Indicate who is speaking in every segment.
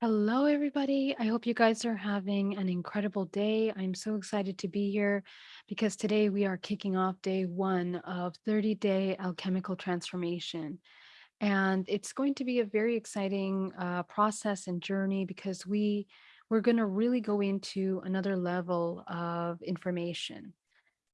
Speaker 1: Hello, everybody. I hope you guys are having an incredible day. I'm so excited to be here because today we are kicking off day one of 30 day alchemical transformation. And it's going to be a very exciting uh, process and journey because we we're going to really go into another level of information.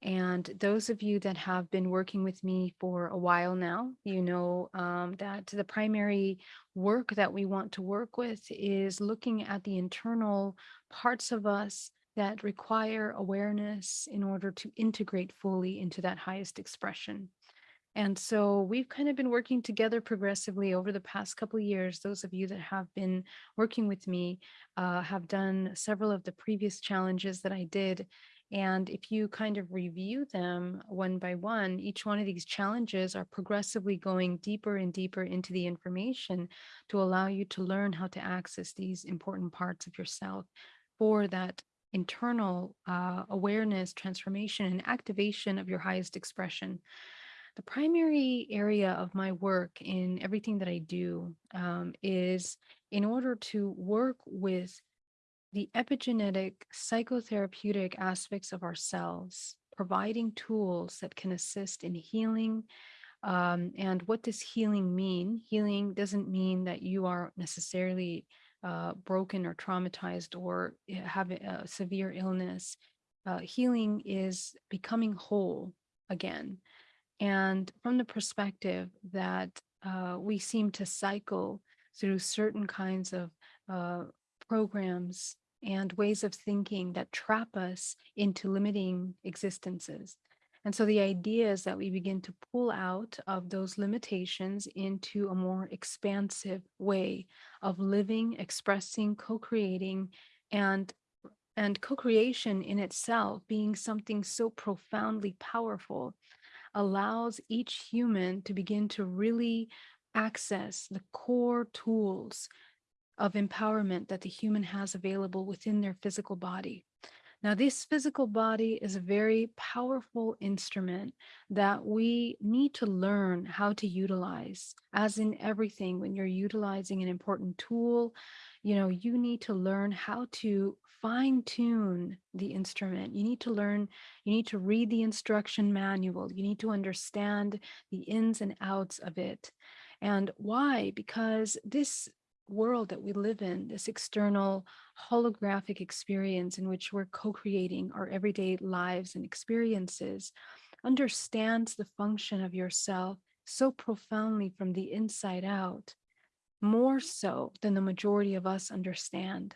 Speaker 1: And those of you that have been working with me for a while now, you know um, that the primary work that we want to work with is looking at the internal parts of us that require awareness in order to integrate fully into that highest expression. And so we've kind of been working together progressively over the past couple years. Those of you that have been working with me uh, have done several of the previous challenges that I did and if you kind of review them one by one, each one of these challenges are progressively going deeper and deeper into the information to allow you to learn how to access these important parts of yourself for that internal uh, awareness, transformation, and activation of your highest expression. The primary area of my work in everything that I do um, is in order to work with the epigenetic psychotherapeutic aspects of ourselves, providing tools that can assist in healing. Um, and what does healing mean? Healing doesn't mean that you are necessarily uh, broken or traumatized or eh, have a severe illness. Uh, healing is becoming whole again. And from the perspective that uh, we seem to cycle through certain kinds of uh, programs and ways of thinking that trap us into limiting existences. And so the idea is that we begin to pull out of those limitations into a more expansive way of living, expressing, co-creating, and and co-creation in itself being something so profoundly powerful allows each human to begin to really access the core tools of empowerment that the human has available within their physical body. Now, this physical body is a very powerful instrument that we need to learn how to utilize. As in everything, when you're utilizing an important tool, you know, you need to learn how to fine tune the instrument. You need to learn, you need to read the instruction manual. You need to understand the ins and outs of it. And why? Because this world that we live in, this external holographic experience in which we're co-creating our everyday lives and experiences, understands the function of yourself so profoundly from the inside out, more so than the majority of us understand.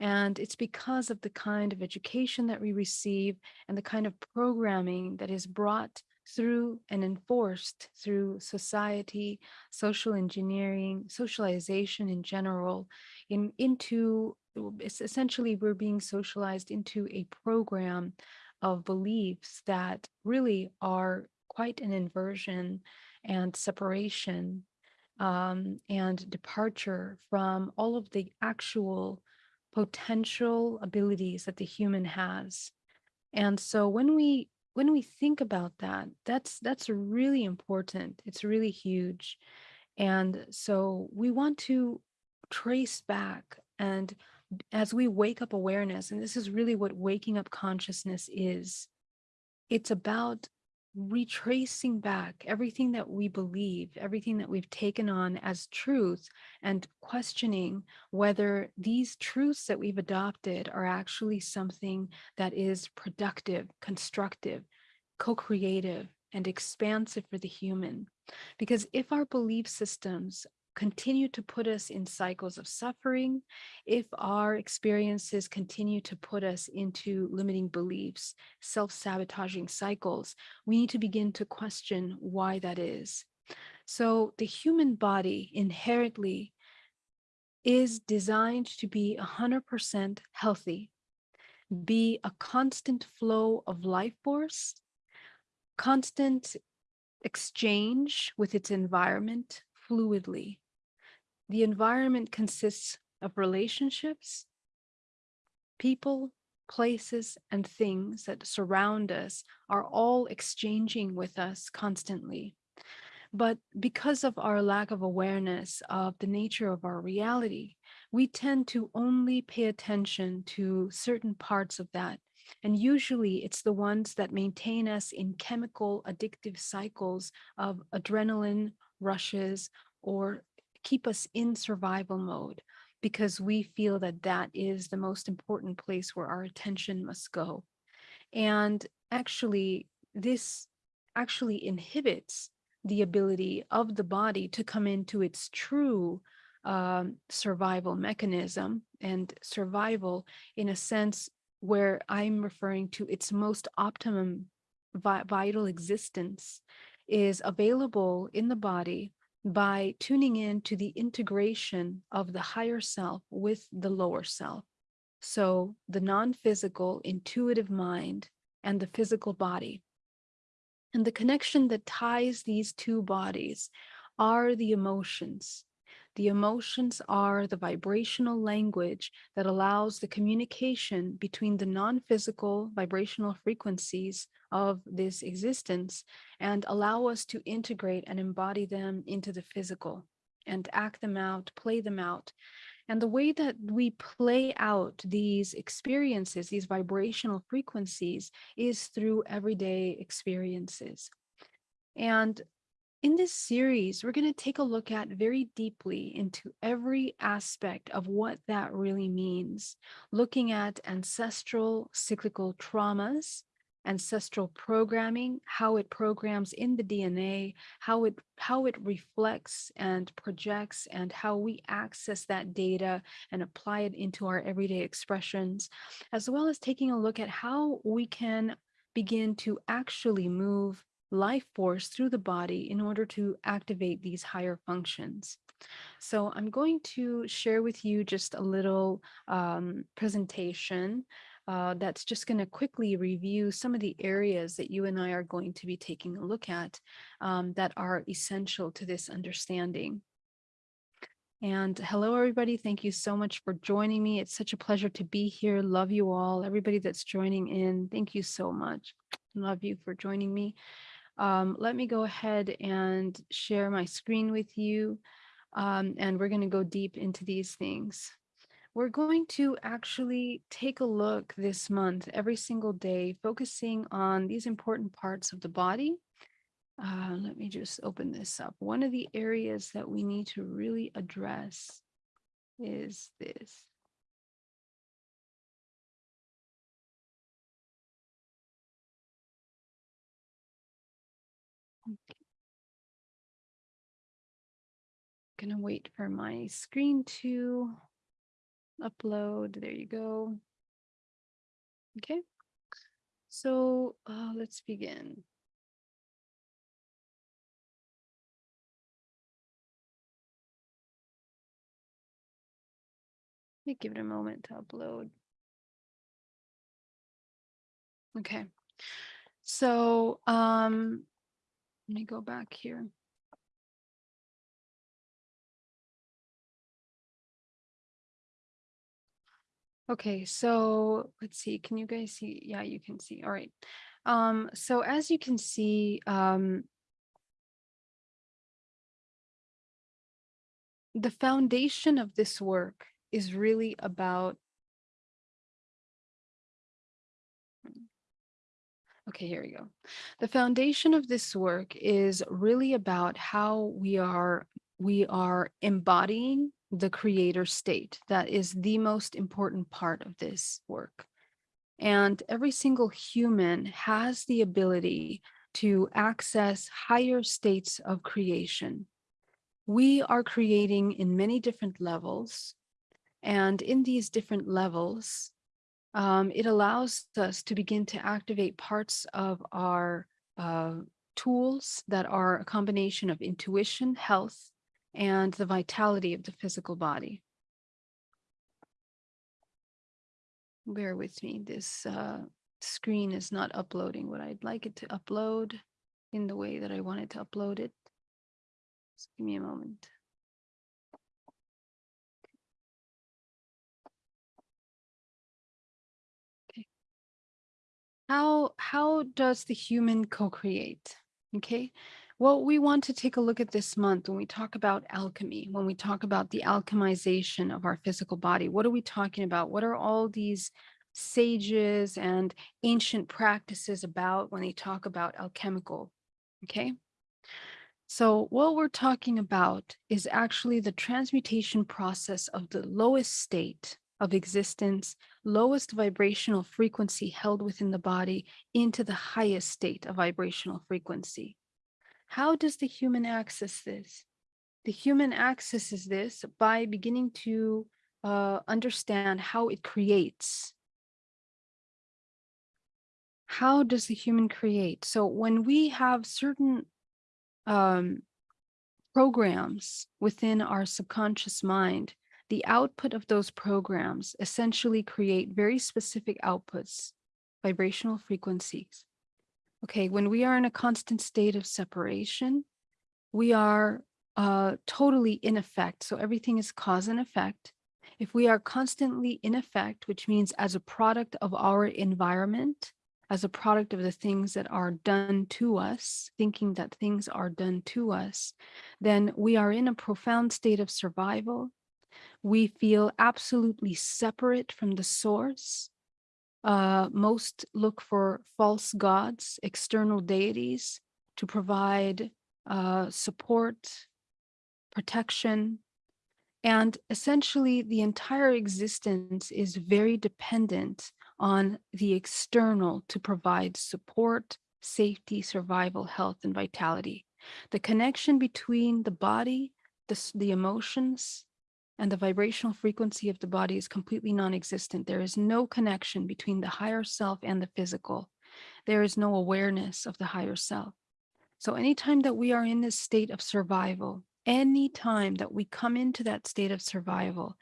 Speaker 1: And it's because of the kind of education that we receive and the kind of programming that is brought through and enforced through society, social engineering, socialization in general, in, into essentially we're being socialized into a program of beliefs that really are quite an inversion and separation um, and departure from all of the actual potential abilities that the human has. And so when we when we think about that, that's that's really important. It's really huge. And so we want to trace back and as we wake up awareness, and this is really what waking up consciousness is, it's about retracing back everything that we believe, everything that we've taken on as truth, and questioning whether these truths that we've adopted are actually something that is productive, constructive, co-creative, and expansive for the human. Because if our belief systems continue to put us in cycles of suffering, if our experiences continue to put us into limiting beliefs, self-sabotaging cycles, we need to begin to question why that is. So the human body inherently is designed to be 100% healthy, be a constant flow of life force, constant exchange with its environment fluidly, the environment consists of relationships, people, places, and things that surround us are all exchanging with us constantly. But because of our lack of awareness of the nature of our reality, we tend to only pay attention to certain parts of that. And usually it's the ones that maintain us in chemical addictive cycles of adrenaline rushes or keep us in survival mode because we feel that that is the most important place where our attention must go. And actually, this actually inhibits the ability of the body to come into its true um, survival mechanism and survival in a sense where I'm referring to its most optimum vi vital existence is available in the body by tuning in to the integration of the higher self with the lower self. So the non-physical intuitive mind and the physical body. And the connection that ties these two bodies are the emotions. The emotions are the vibrational language that allows the communication between the non-physical vibrational frequencies of this existence and allow us to integrate and embody them into the physical and act them out, play them out. And the way that we play out these experiences, these vibrational frequencies, is through everyday experiences. And in this series, we're going to take a look at very deeply into every aspect of what that really means, looking at ancestral cyclical traumas, ancestral programming, how it programs in the DNA, how it how it reflects and projects and how we access that data and apply it into our everyday expressions, as well as taking a look at how we can begin to actually move life force through the body in order to activate these higher functions. So I'm going to share with you just a little um, presentation uh, that's just going to quickly review some of the areas that you and I are going to be taking a look at um, that are essential to this understanding. And hello, everybody. Thank you so much for joining me. It's such a pleasure to be here. Love you all. Everybody that's joining in, thank you so much. Love you for joining me. Um, let me go ahead and share my screen with you. Um, and we're going to go deep into these things. We're going to actually take a look this month, every single day, focusing on these important parts of the body. Uh, let me just open this up. One of the areas that we need to really address is this. Gonna wait for my screen to upload. There you go. Okay. So uh, let's begin. Let me give it a moment to upload. Okay. So um, let me go back here. Okay, so let's see. Can you guys see? Yeah, you can see. All right. Um, so as you can see, um, the foundation of this work is really about Okay, here we go. The foundation of this work is really about how we are we are embodying the creator state. That is the most important part of this work. And every single human has the ability to access higher states of creation. We are creating in many different levels. And in these different levels, um, it allows us to begin to activate parts of our uh, tools that are a combination of intuition, health, and the vitality of the physical body. Bear with me, this uh, screen is not uploading what I'd like it to upload in the way that I wanted to upload it. Just give me a moment. Okay. How, how does the human co-create? Okay, Well, we want to take a look at this month when we talk about alchemy, when we talk about the alchemization of our physical body. What are we talking about? What are all these sages and ancient practices about when they talk about alchemical? Okay. So what we're talking about is actually the transmutation process of the lowest state of existence, lowest vibrational frequency held within the body into the highest state of vibrational frequency. How does the human access this? The human accesses this by beginning to uh, understand how it creates. How does the human create? So when we have certain um, programs within our subconscious mind, the output of those programs essentially create very specific outputs, vibrational frequencies. Okay, when we are in a constant state of separation, we are uh, totally in effect. So everything is cause and effect. If we are constantly in effect, which means as a product of our environment, as a product of the things that are done to us, thinking that things are done to us, then we are in a profound state of survival. We feel absolutely separate from the source. Uh, most look for false gods, external deities to provide uh, support, protection, and essentially the entire existence is very dependent on the external to provide support, safety, survival, health, and vitality. The connection between the body, the, the emotions, and the vibrational frequency of the body is completely non-existent. There is no connection between the higher self and the physical. There is no awareness of the higher self. So anytime that we are in this state of survival, any time that we come into that state of survival.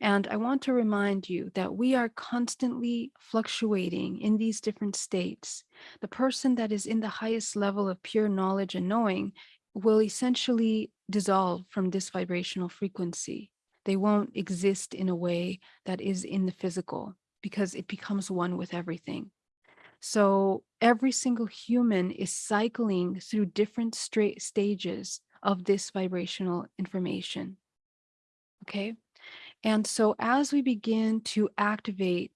Speaker 1: And I want to remind you that we are constantly fluctuating in these different states. The person that is in the highest level of pure knowledge and knowing will essentially dissolve from this vibrational frequency. They won't exist in a way that is in the physical because it becomes one with everything. So every single human is cycling through different straight stages of this vibrational information. Okay. And so as we begin to activate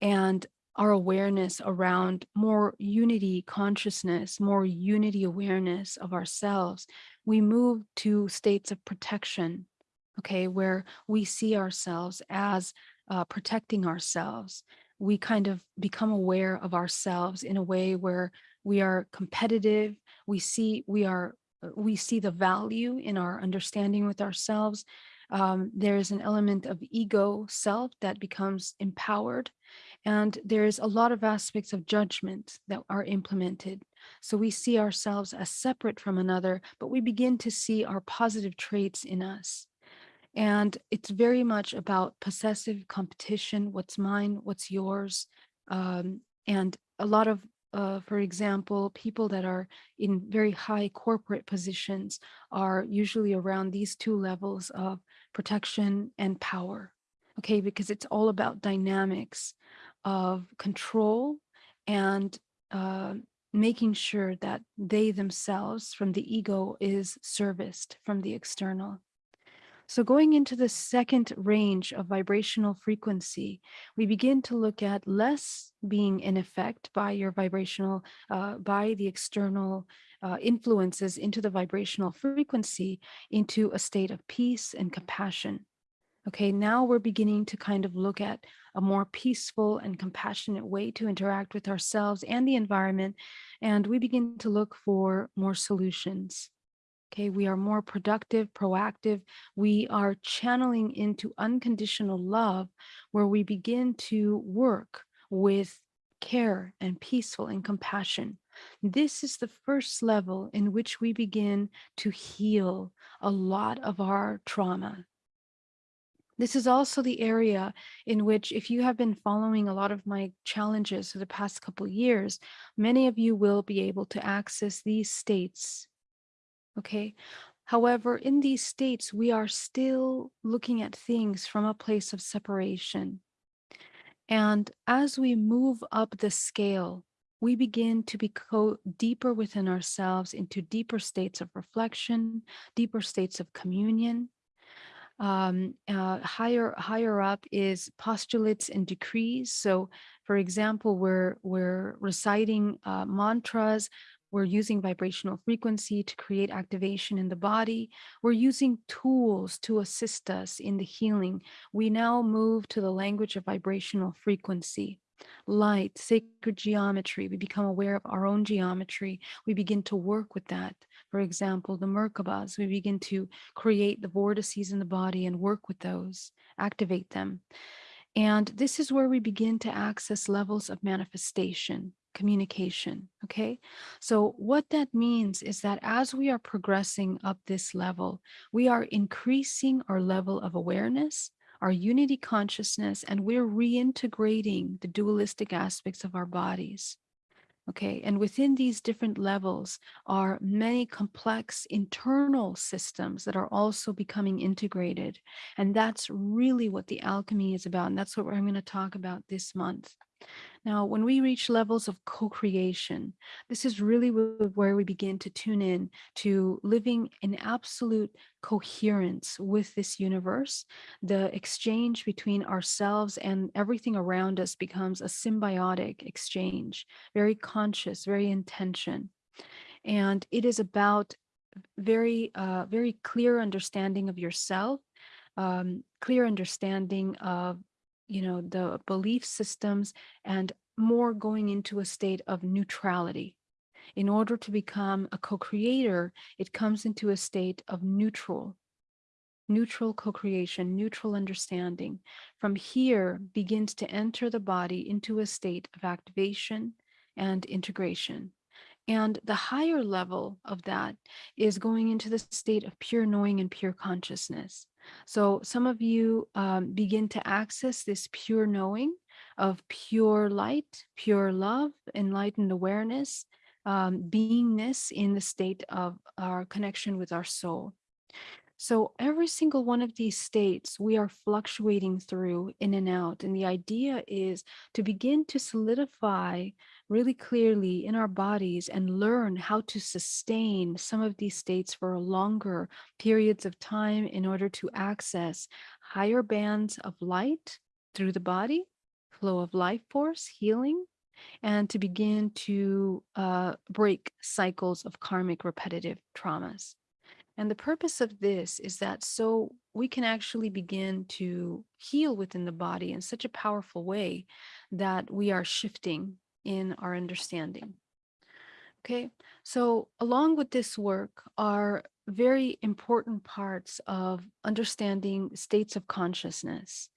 Speaker 1: and our awareness around more unity consciousness, more unity awareness of ourselves, we move to states of protection, okay, where we see ourselves as uh, protecting ourselves. We kind of become aware of ourselves in a way where we are competitive, we see we are uh, we see the value in our understanding with ourselves. Um, there is an element of ego self that becomes empowered. And there's a lot of aspects of judgment that are implemented. So we see ourselves as separate from another, but we begin to see our positive traits in us. And it's very much about possessive competition, what's mine, what's yours, um, and a lot of uh, for example, people that are in very high corporate positions are usually around these two levels of protection and power. Okay, because it's all about dynamics of control and uh, making sure that they themselves from the ego is serviced from the external. So going into the second range of vibrational frequency, we begin to look at less being in effect by your vibrational, uh, by the external uh, influences into the vibrational frequency into a state of peace and compassion. Okay, now we're beginning to kind of look at a more peaceful and compassionate way to interact with ourselves and the environment. And we begin to look for more solutions. Okay, we are more productive, proactive. We are channeling into unconditional love where we begin to work with care and peaceful and compassion. This is the first level in which we begin to heal a lot of our trauma. This is also the area in which if you have been following a lot of my challenges for the past couple years, many of you will be able to access these states okay? However, in these states, we are still looking at things from a place of separation. And as we move up the scale we begin to go deeper within ourselves into deeper states of reflection, deeper states of communion. Um, uh, higher higher up is postulates and decrees. So, for example, we're we're reciting uh, mantras. We're using vibrational frequency to create activation in the body. We're using tools to assist us in the healing. We now move to the language of vibrational frequency light, sacred geometry. We become aware of our own geometry. We begin to work with that. For example, the Merkabas, we begin to create the vortices in the body and work with those, activate them. And this is where we begin to access levels of manifestation, communication. Okay. So, what that means is that as we are progressing up this level, we are increasing our level of awareness, our unity consciousness, and we're reintegrating the dualistic aspects of our bodies. Okay, and within these different levels are many complex internal systems that are also becoming integrated. And that's really what the alchemy is about. And that's what I'm going to talk about this month. Now, when we reach levels of co-creation, this is really where we begin to tune in to living in absolute coherence with this universe. The exchange between ourselves and everything around us becomes a symbiotic exchange, very conscious, very intention. And it is about very, uh, very clear understanding of yourself, um, clear understanding of you know, the belief systems and more going into a state of neutrality. In order to become a co-creator, it comes into a state of neutral, neutral co-creation, neutral understanding. From here begins to enter the body into a state of activation and integration. And the higher level of that is going into the state of pure knowing and pure consciousness. So some of you um, begin to access this pure knowing of pure light, pure love, enlightened awareness, um, beingness in the state of our connection with our soul. So every single one of these states we are fluctuating through in and out. And the idea is to begin to solidify really clearly in our bodies and learn how to sustain some of these states for longer periods of time in order to access higher bands of light through the body, flow of life force, healing, and to begin to uh, break cycles of karmic repetitive traumas. And the purpose of this is that so we can actually begin to heal within the body in such a powerful way that we are shifting in our understanding. Okay, so along with this work are very important parts of understanding states of consciousness.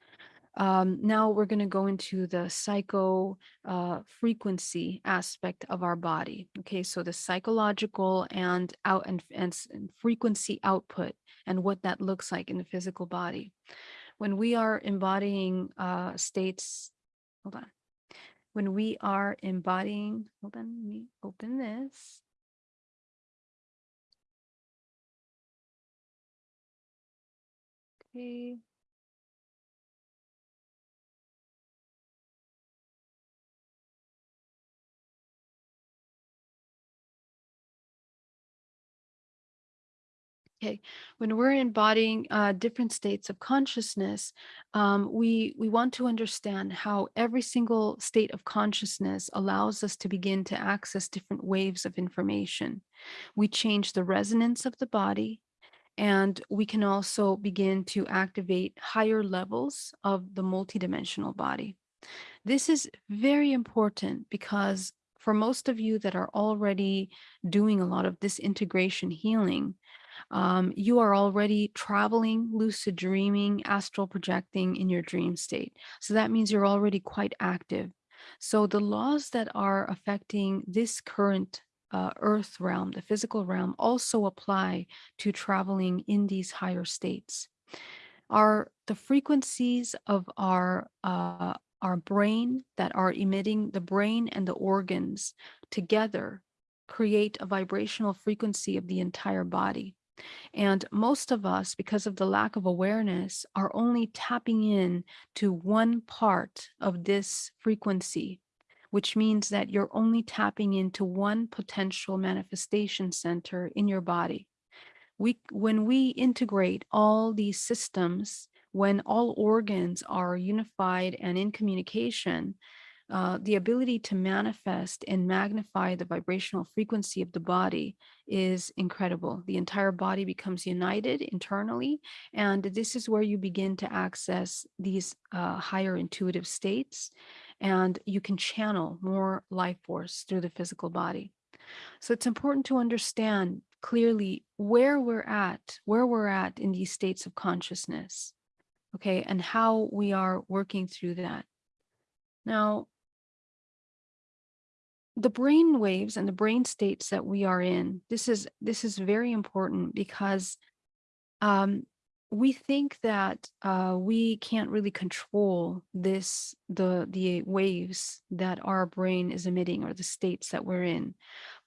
Speaker 1: Um, now we're going to go into the psycho uh, frequency aspect of our body. Okay, so the psychological and out and, and, frequency output and what that looks like in the physical body. When we are embodying uh, states, hold on when we are embodying, hold on, let me open this. Okay. Okay, when we're embodying uh, different states of consciousness, um, we we want to understand how every single state of consciousness allows us to begin to access different waves of information. We change the resonance of the body, and we can also begin to activate higher levels of the multidimensional body. This is very important because for most of you that are already doing a lot of this integration healing, um, you are already traveling, lucid dreaming, astral projecting in your dream state. So that means you're already quite active. So the laws that are affecting this current uh, earth realm, the physical realm, also apply to traveling in these higher states. Are the frequencies of our uh, our brain that are emitting the brain and the organs together create a vibrational frequency of the entire body. And most of us, because of the lack of awareness, are only tapping in to one part of this frequency, which means that you're only tapping into one potential manifestation center in your body. We, when we integrate all these systems, when all organs are unified and in communication, uh, the ability to manifest and magnify the vibrational frequency of the body is incredible. The entire body becomes united internally, and this is where you begin to access these uh, higher intuitive states, and you can channel more life force through the physical body. So it's important to understand clearly where we're at, where we're at in these states of consciousness, okay, and how we are working through that. Now, the brain waves and the brain states that we are in, this is this is very important because um, we think that uh, we can't really control this, the the waves that our brain is emitting or the states that we're in,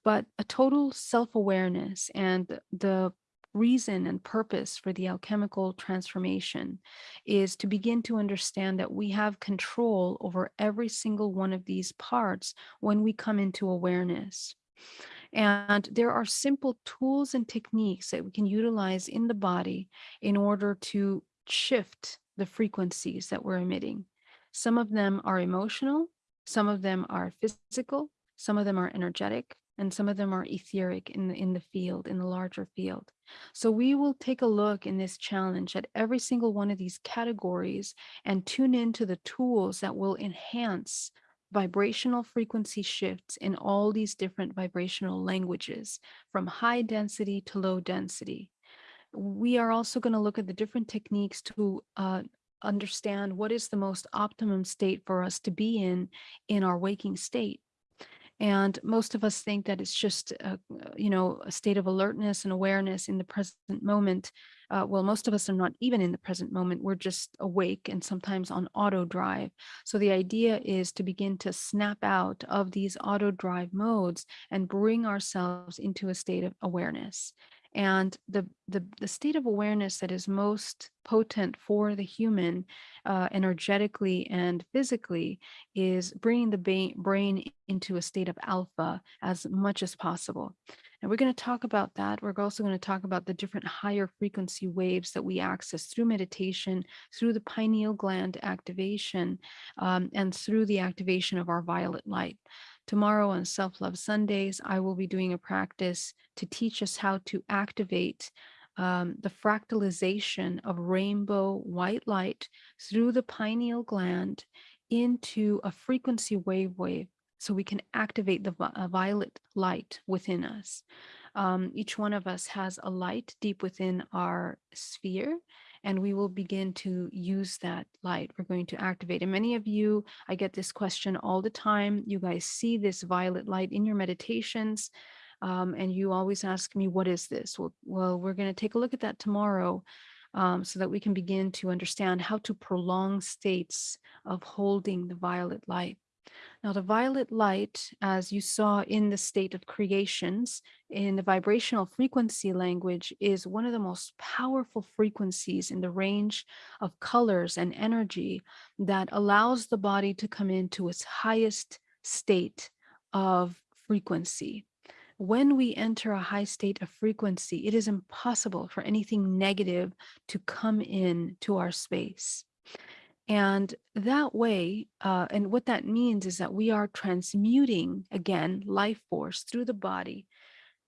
Speaker 1: but a total self-awareness and the reason and purpose for the alchemical transformation is to begin to understand that we have control over every single one of these parts when we come into awareness. And there are simple tools and techniques that we can utilize in the body in order to shift the frequencies that we're emitting. Some of them are emotional, some of them are physical, some of them are energetic, and some of them are etheric in the, in the field, in the larger field. So we will take a look in this challenge at every single one of these categories and tune into the tools that will enhance vibrational frequency shifts in all these different vibrational languages from high density to low density. We are also going to look at the different techniques to uh, understand what is the most optimum state for us to be in in our waking state. And most of us think that it's just, a, you know, a state of alertness and awareness in the present moment. Uh, well, most of us are not even in the present moment. We're just awake and sometimes on auto drive. So the idea is to begin to snap out of these auto drive modes and bring ourselves into a state of awareness. And the, the, the state of awareness that is most potent for the human uh, energetically and physically is bringing the brain into a state of alpha as much as possible. And we're going to talk about that. We're also going to talk about the different higher frequency waves that we access through meditation, through the pineal gland activation, um, and through the activation of our violet light. Tomorrow on Self Love Sundays, I will be doing a practice to teach us how to activate um, the fractalization of rainbow white light through the pineal gland into a frequency wave wave so we can activate the uh, violet light within us. Um, each one of us has a light deep within our sphere and we will begin to use that light. We're going to activate. And many of you, I get this question all the time. You guys see this violet light in your meditations. Um, and you always ask me, what is this? Well, well we're going to take a look at that tomorrow um, so that we can begin to understand how to prolong states of holding the violet light. Now, the violet light, as you saw in the state of creations, in the vibrational frequency language, is one of the most powerful frequencies in the range of colors and energy that allows the body to come into its highest state of frequency. When we enter a high state of frequency, it is impossible for anything negative to come in to our space. And that way, uh, and what that means is that we are transmuting again life force through the body.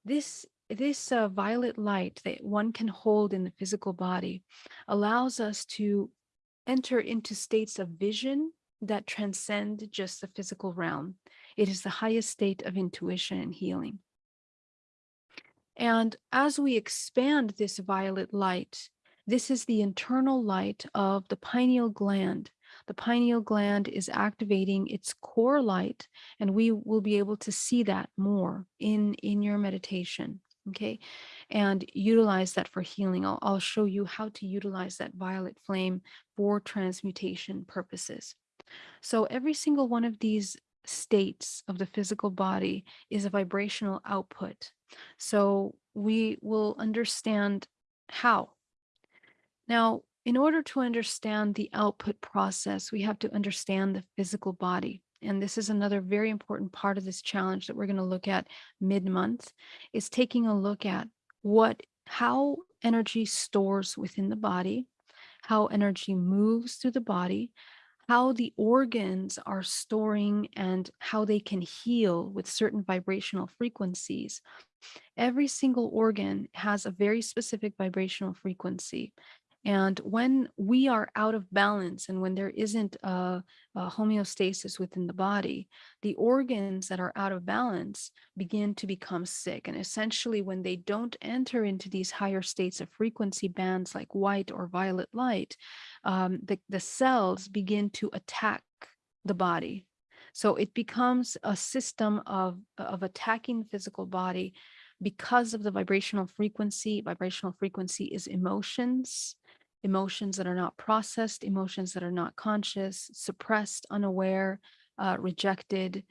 Speaker 1: This this uh, violet light that one can hold in the physical body allows us to enter into states of vision that transcend just the physical realm. It is the highest state of intuition and healing. And as we expand this violet light, this is the internal light of the pineal gland. The pineal gland is activating its core light, and we will be able to see that more in, in your meditation. Okay, and utilize that for healing. I'll, I'll show you how to utilize that violet flame for transmutation purposes. So every single one of these states of the physical body is a vibrational output. So we will understand how now, in order to understand the output process, we have to understand the physical body. and this is another very important part of this challenge that we're going to look at mid-month, is taking a look at what how energy stores within the body, how energy moves through the body, how the organs are storing and how they can heal with certain vibrational frequencies Every single organ has a very specific vibrational frequency. And when we are out of balance and when there isn't a, a, homeostasis within the body, the organs that are out of balance begin to become sick. And essentially, when they don't enter into these higher states of frequency bands like white or violet light, um, the, the cells begin to attack the body. So it becomes a system of, of attacking the physical body because of the vibrational frequency. Vibrational frequency is emotions, emotions that are not processed, emotions that are not conscious, suppressed, unaware, uh, rejected,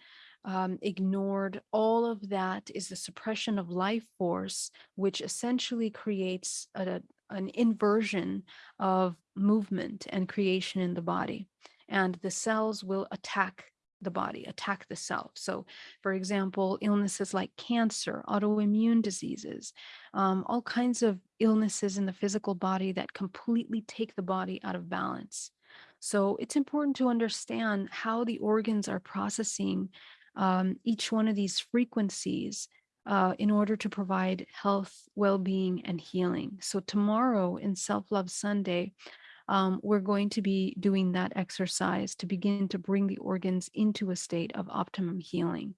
Speaker 1: um, ignored. All of that is the suppression of life force, which essentially creates a, an inversion of movement and creation in the body. And the cells will attack the body, attack the self. So, for example, illnesses like cancer, autoimmune diseases, um, all kinds of illnesses in the physical body that completely take the body out of balance. So, it's important to understand how the organs are processing um, each one of these frequencies uh, in order to provide health, well being, and healing. So, tomorrow in Self Love Sunday, um, we're going to be doing that exercise to begin to bring the organs into a state of optimum healing.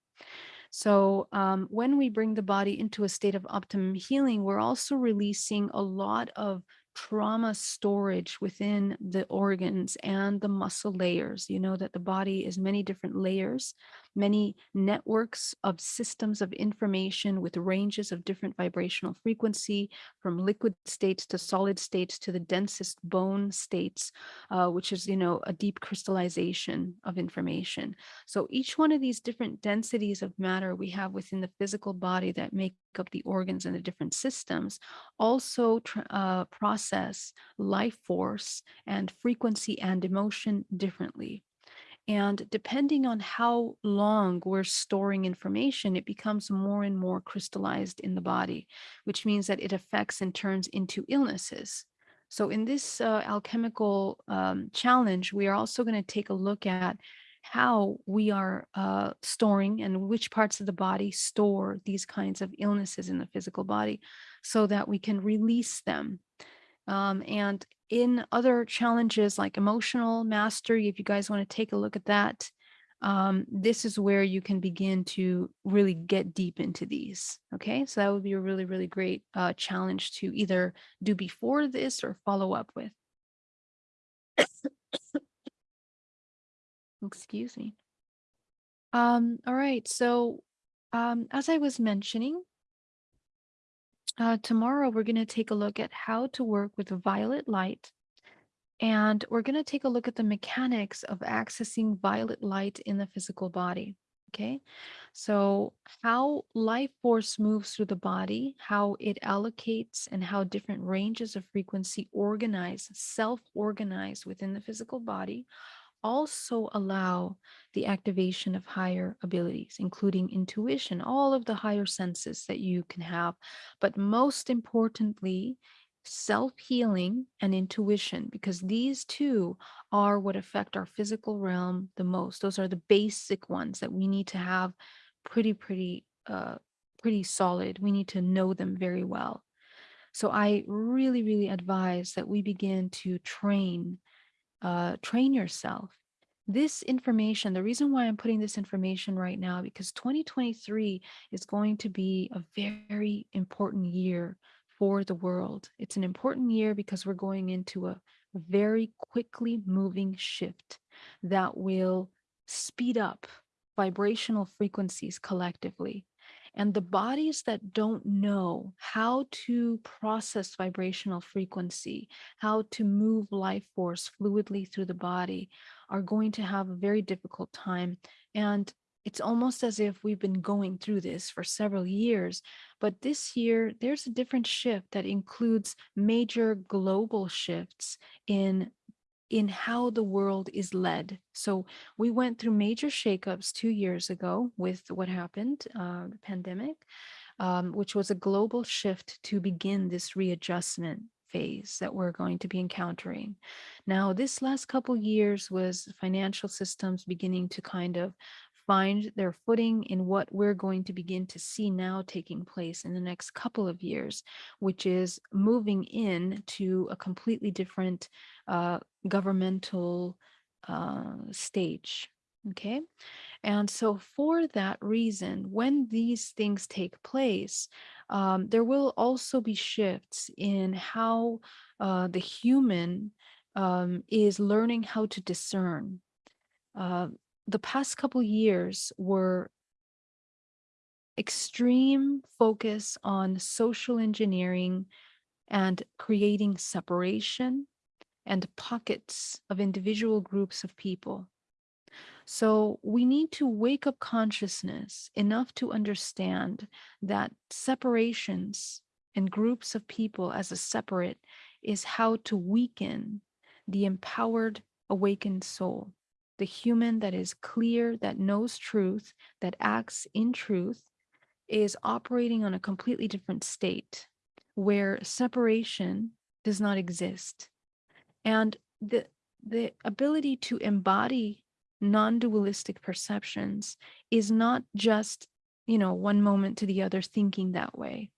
Speaker 1: So um, when we bring the body into a state of optimum healing, we're also releasing a lot of trauma storage within the organs and the muscle layers. You know that the body is many different layers, many networks of systems of information with ranges of different vibrational frequency from liquid states to solid states to the densest bone states, uh, which is, you know, a deep crystallization of information. So each one of these different densities of matter we have within the physical body that make up the organs and the different systems also uh, process life force and frequency and emotion differently. And depending on how long we're storing information, it becomes more and more crystallized in the body, which means that it affects and turns into illnesses. So in this uh, alchemical um, challenge, we are also going to take a look at how we are uh, storing and which parts of the body store these kinds of illnesses in the physical body so that we can release them. Um, and in other challenges like emotional mastery, if you guys want to take a look at that, um, this is where you can begin to really get deep into these. Okay, so that would be a really, really great uh, challenge to either do before this or follow up with. Excuse me. Um, all right, so um, as I was mentioning, uh, tomorrow we're going to take a look at how to work with violet light and we're going to take a look at the mechanics of accessing violet light in the physical body. Okay, so how life force moves through the body, how it allocates, and how different ranges of frequency organize, self organize within the physical body also allow the activation of higher abilities, including intuition, all of the higher senses that you can have. But most importantly, self healing and intuition, because these two are what affect our physical realm the most. Those are the basic ones that we need to have pretty, pretty, uh, pretty solid. We need to know them very well. So I really, really advise that we begin to train uh, train yourself. This information, the reason why I'm putting this information right now, because 2023 is going to be a very important year for the world. It's an important year because we're going into a very quickly moving shift that will speed up vibrational frequencies collectively. And the bodies that don't know how to process vibrational frequency, how to move life force fluidly through the body, are going to have a very difficult time. And it's almost as if we've been going through this for several years. But this year, there's a different shift that includes major global shifts in in how the world is led. So we went through major shakeups two years ago with what happened, uh, the pandemic, um, which was a global shift to begin this readjustment phase that we're going to be encountering. Now, this last couple years was financial systems beginning to kind of find their footing in what we're going to begin to see now taking place in the next couple of years, which is moving in to a completely different uh, governmental uh, stage. Okay. And so for that reason, when these things take place, um, there will also be shifts in how uh, the human um, is learning how to discern. Uh, the past couple years were extreme focus on social engineering and creating separation and pockets of individual groups of people. So we need to wake up consciousness enough to understand that separations and groups of people as a separate is how to weaken the empowered awakened soul, the human that is clear, that knows truth, that acts in truth, is operating on a completely different state where separation does not exist. And the, the ability to embody non-dualistic perceptions is not just, you know, one moment to the other thinking that way.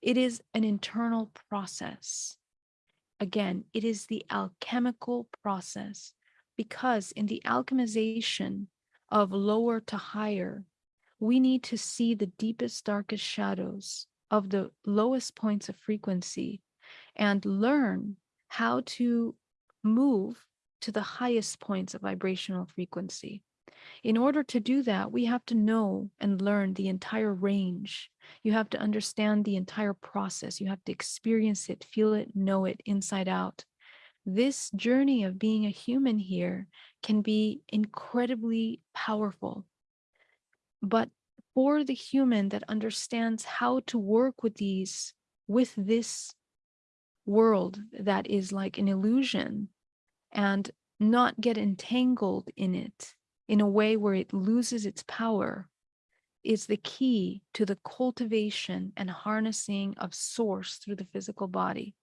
Speaker 1: It is an internal process. Again, it is the alchemical process because in the alchemization of lower to higher, we need to see the deepest, darkest shadows of the lowest points of frequency and learn how to move to the highest points of vibrational frequency. In order to do that, we have to know and learn the entire range. You have to understand the entire process. You have to experience it, feel it, know it inside out. This journey of being a human here can be incredibly powerful. But for the human that understands how to work with these, with this world that is like an illusion, and not get entangled in it in a way where it loses its power is the key to the cultivation and harnessing of source through the physical body.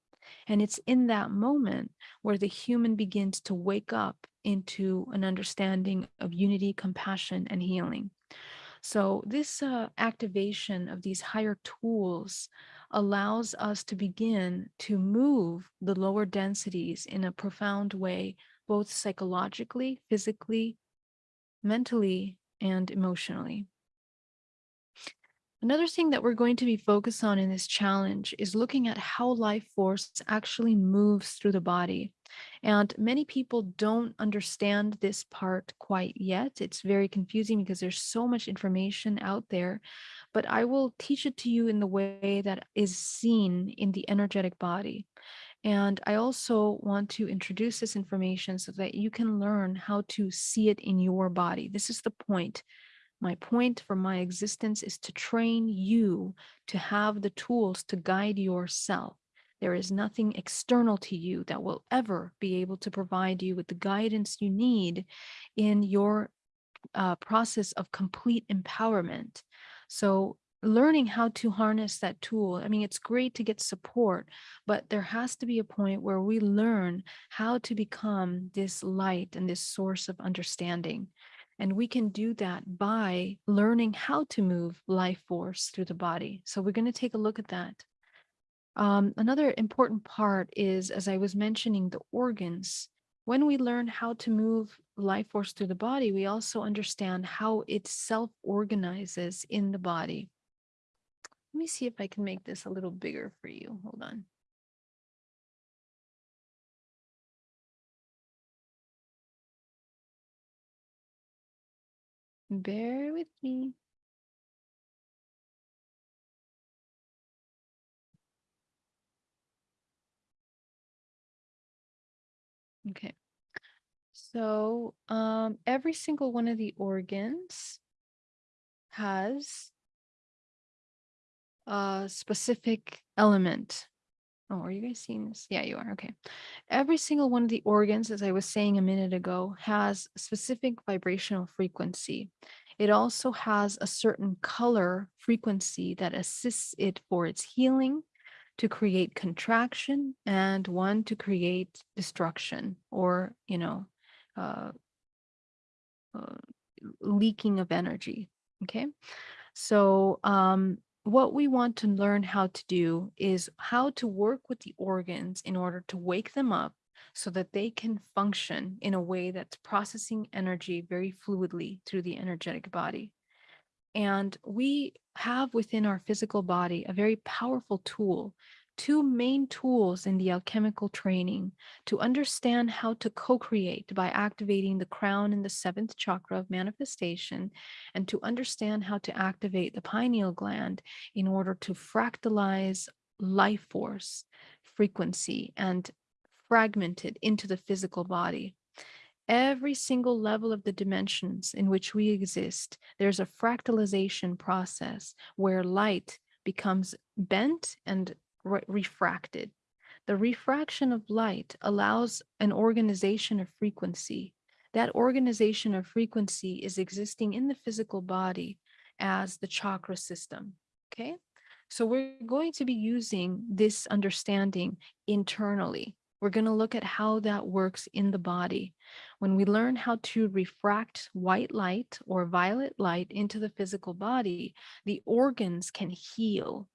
Speaker 1: And it's in that moment where the human begins to wake up into an understanding of unity, compassion, and healing. So this uh, activation of these higher tools allows us to begin to move the lower densities in a profound way, both psychologically, physically, mentally, and emotionally. Another thing that we're going to be focused on in this challenge is looking at how life force actually moves through the body. And many people don't understand this part quite yet. It's very confusing because there's so much information out there, but I will teach it to you in the way that is seen in the energetic body. And I also want to introduce this information so that you can learn how to see it in your body. This is the point my point for my existence is to train you to have the tools to guide yourself. There is nothing external to you that will ever be able to provide you with the guidance you need in your uh, process of complete empowerment. So learning how to harness that tool, I mean, it's great to get support, but there has to be a point where we learn how to become this light and this source of understanding. And we can do that by learning how to move life force through the body. So we're going to take a look at that. Um, another important part is, as I was mentioning, the organs. When we learn how to move life force through the body, we also understand how it self-organizes in the body. Let me see if I can make this a little bigger for you. Hold on. Bear with me. Okay. So um, every single one of the organs has a specific element Oh, are you guys seeing this? Yeah, you are. Okay. Every single one of the organs, as I was saying a minute ago, has specific vibrational frequency. It also has a certain color frequency that assists it for its healing, to create contraction, and one to create destruction or, you know, uh, uh, leaking of energy. Okay. So, um, what we want to learn how to do is how to work with the organs in order to wake them up so that they can function in a way that's processing energy very fluidly through the energetic body. And we have within our physical body a very powerful tool, two main tools in the alchemical training to understand how to co create by activating the crown and the seventh chakra of manifestation, and to understand how to activate the pineal gland in order to fractalize life force, frequency, and fragment it into the physical body. Every single level of the dimensions in which we exist, there's a fractalization process where light becomes bent and re- refracted. The refraction of light allows an organization of frequency. That organization of frequency is existing in the physical body as the chakra system. Okay. So we're going to be using this understanding internally. We're going to look at how that works in the body. When we learn how to refract white light or violet light into the physical body, the organs can heal.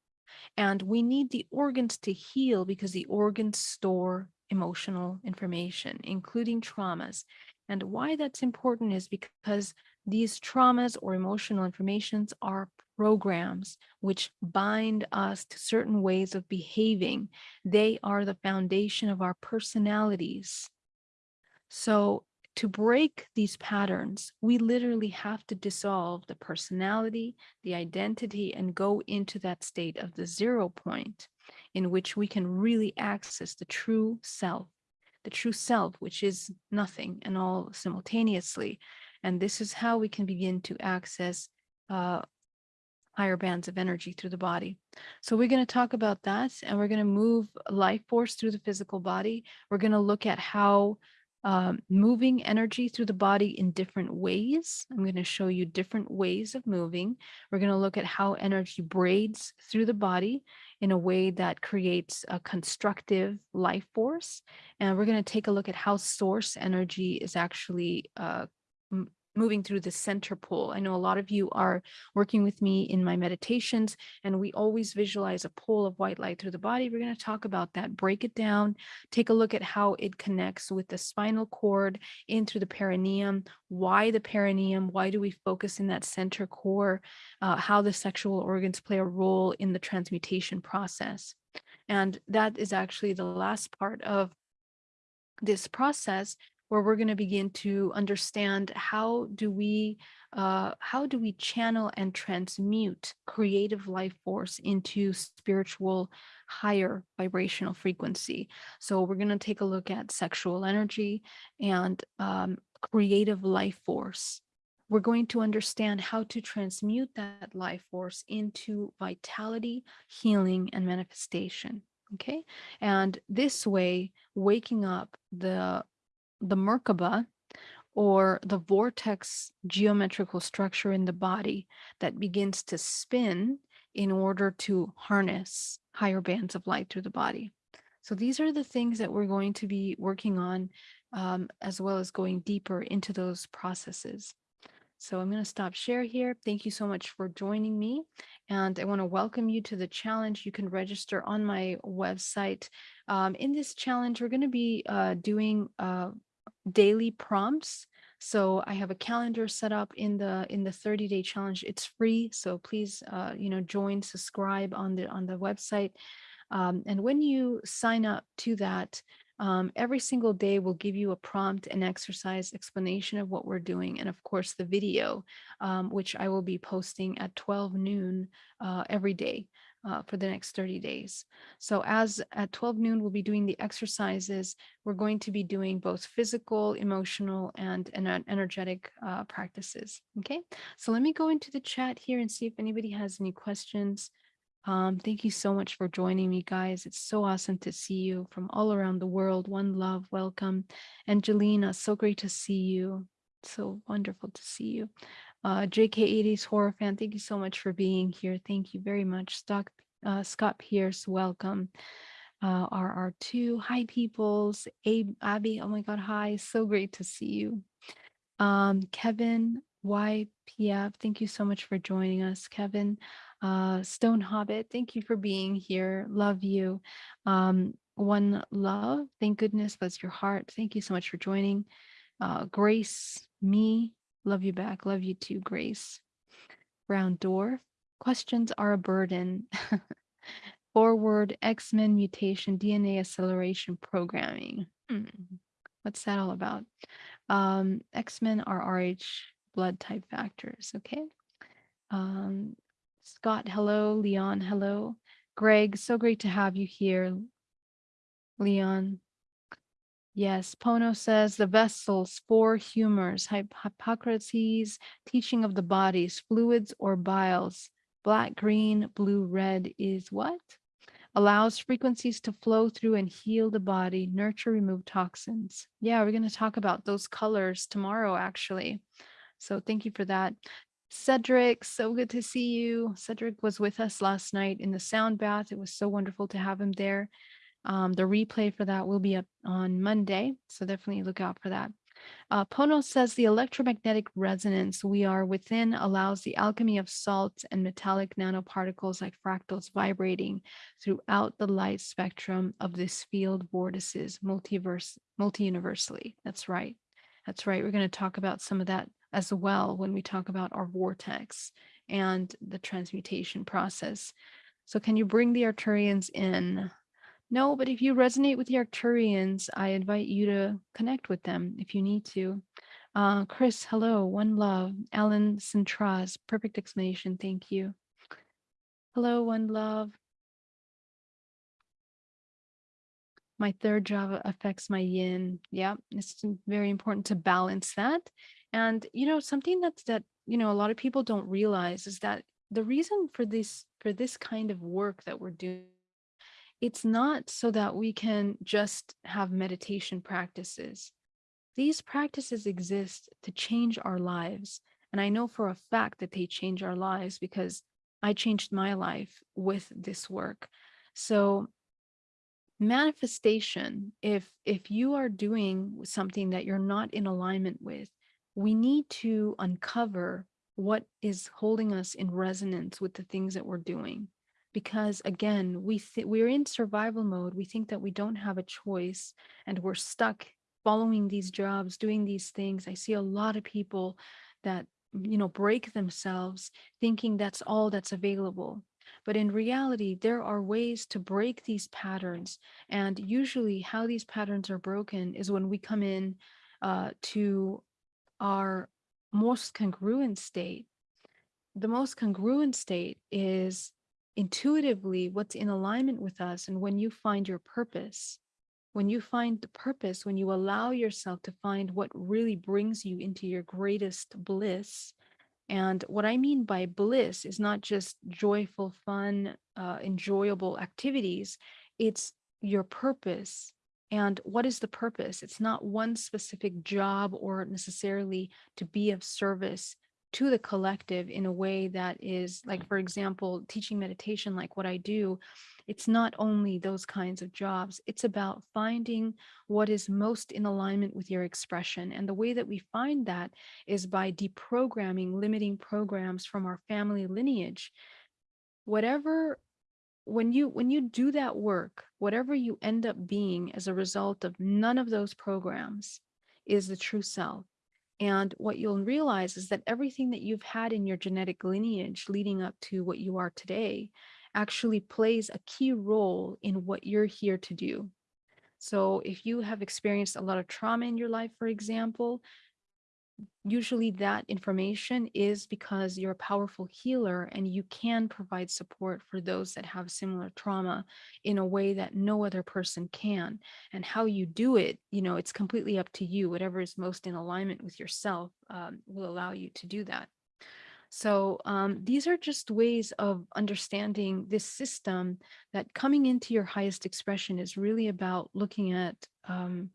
Speaker 1: And we need the organs to heal because the organs store emotional information, including traumas. And why that's important is because these traumas or emotional informations are programs which bind us to certain ways of behaving. They are the foundation of our personalities. So to break these patterns, we literally have to dissolve the personality, the identity, and go into that state of the zero point in which we can really access the true self, the true self, which is nothing and all simultaneously. And this is how we can begin to access uh, higher bands of energy through the body. So we're going to talk about that and we're going to move life force through the physical body. We're going to look at how um, moving energy through the body in different ways. I'm going to show you different ways of moving. We're going to look at how energy braids through the body in a way that creates a constructive life force. And we're going to take a look at how source energy is actually uh, moving through the center pole. I know a lot of you are working with me in my meditations, and we always visualize a pole of white light through the body. We're going to talk about that, break it down, take a look at how it connects with the spinal cord in through the perineum, why the perineum, why do we focus in that center core, uh, how the sexual organs play a role in the transmutation process. And that is actually the last part of this process where we're going to begin to understand how do we uh, how do we channel and transmute creative life force into spiritual higher vibrational frequency. So we're going to take a look at sexual energy and um, creative life force. We're going to understand how to transmute that life force into vitality healing and manifestation okay? And this way waking up the the Merkaba or the vortex geometrical structure in the body that begins to spin in order to harness higher bands of light through the body. So these are the things that we're going to be working on um, as well as going deeper into those processes. So I'm going to stop share here. Thank you so much for joining me. And I want to welcome you to the challenge. You can register on my website. Um, in this challenge, we're going to be uh, doing uh, daily prompts. So I have a calendar set up in the in the 30 day challenge. It's free. So please, uh, you know, join, subscribe on the on the website. Um, and when you sign up to that, um, every single day will give you a prompt, and exercise explanation of what we're doing, and of course the video, um, which I will be posting at 12 noon uh, every day uh, for the next 30 days. So as at 12 noon, we'll be doing the exercises. We're going to be doing both physical, emotional, and, and energetic uh, practices. Okay, so let me go into the chat here and see if anybody has any questions. Um, thank you so much for joining me, guys. It's so awesome to see you from all around the world. One love, welcome. Angelina, so great to see you. So wonderful to see you. Uh, JK80's horror fan, thank you so much for being here. Thank you very much. Stock, uh, Scott Pierce, welcome. Uh, RR2, hi peoples. Abby, oh my God, hi. So great to see you. Um, Kevin YPF, thank you so much for joining us, Kevin. Uh, Stone Hobbit, thank you for being here. Love you. Um, One Love, thank goodness that's your heart. Thank you so much for joining. Uh, Grace, me, love you back. Love you too, Grace. Brown Door. questions are a burden. Forward X-Men mutation DNA acceleration programming. Hmm. What's that all about? Um, X-Men are Rh blood type factors. Okay. Um, Scott, hello. Leon, hello. Greg, so great to have you here. Leon. Yes, Pono says the vessels, four humors, Hip- Hippocrates, teaching of the bodies, fluids or biles, black, green, blue, red is what? Allows frequencies to flow through and heal the body, nurture, remove toxins. Yeah, we're going to talk about those colors tomorrow, actually. So thank you for that. Cedric, so good to see you. Cedric was with us last night in the sound bath. It was so wonderful to have him there. Um, the replay for that will be up on Monday, so definitely look out for that. Uh, Pono says the electromagnetic resonance we are within allows the alchemy of salts and metallic nanoparticles like fractals vibrating throughout the light spectrum of this field vortices multiverse, multi-universally. That's right. That's right. We're going to talk about some of that as well when we talk about our vortex and the transmutation process. So can you bring the Arcturians in? No, but if you resonate with the Arcturians, I invite you to connect with them if you need to. Uh, Chris, hello, one love. Alan Centraz, perfect explanation, thank you. Hello, one love. My third job affects my yin. Yeah, it's very important to balance that. And, you know, something that's that, you know, a lot of people don't realize is that the reason for this, for this kind of work that we're doing it's not so that we can just have meditation practices. These practices exist to change our lives. And I know for a fact that they change our lives because I changed my life with this work. So manifestation, if if you are doing something that you're not in alignment with, we need to uncover what is holding us in resonance with the things that we're doing because again we we're in survival mode we think that we don't have a choice and we're stuck following these jobs doing these things. I see a lot of people that you know break themselves thinking that's all that's available. But in reality there are ways to break these patterns and usually how these patterns are broken is when we come in uh, to our most congruent state. The most congruent state is intuitively what's in alignment with us. And when you find your purpose, when you find the purpose, when you allow yourself to find what really brings you into your greatest bliss. And what I mean by bliss is not just joyful, fun, uh, enjoyable activities, it's your purpose. And what is the purpose? It's not one specific job or necessarily to be of service to the collective in a way that is like for example teaching meditation like what i do it's not only those kinds of jobs it's about finding what is most in alignment with your expression. And the way that we find that is by deprogramming limiting programs from our family lineage. Whatever when you when you do that work whatever you end up being as a result of none of those programs is the true self and what you'll realize is that everything that you've had in your genetic lineage leading up to what you are today actually plays a key role in what you're here to do. So if you have experienced a lot of trauma in your life, for example, usually that information is because you're a powerful healer and you can provide support for those that have similar trauma in a way that no other person can. And how you do it you know it's completely up to you. Whatever is most in alignment with yourself um, will allow you to do that. So um, these are just ways of understanding this system that coming into your highest expression is really about looking at um,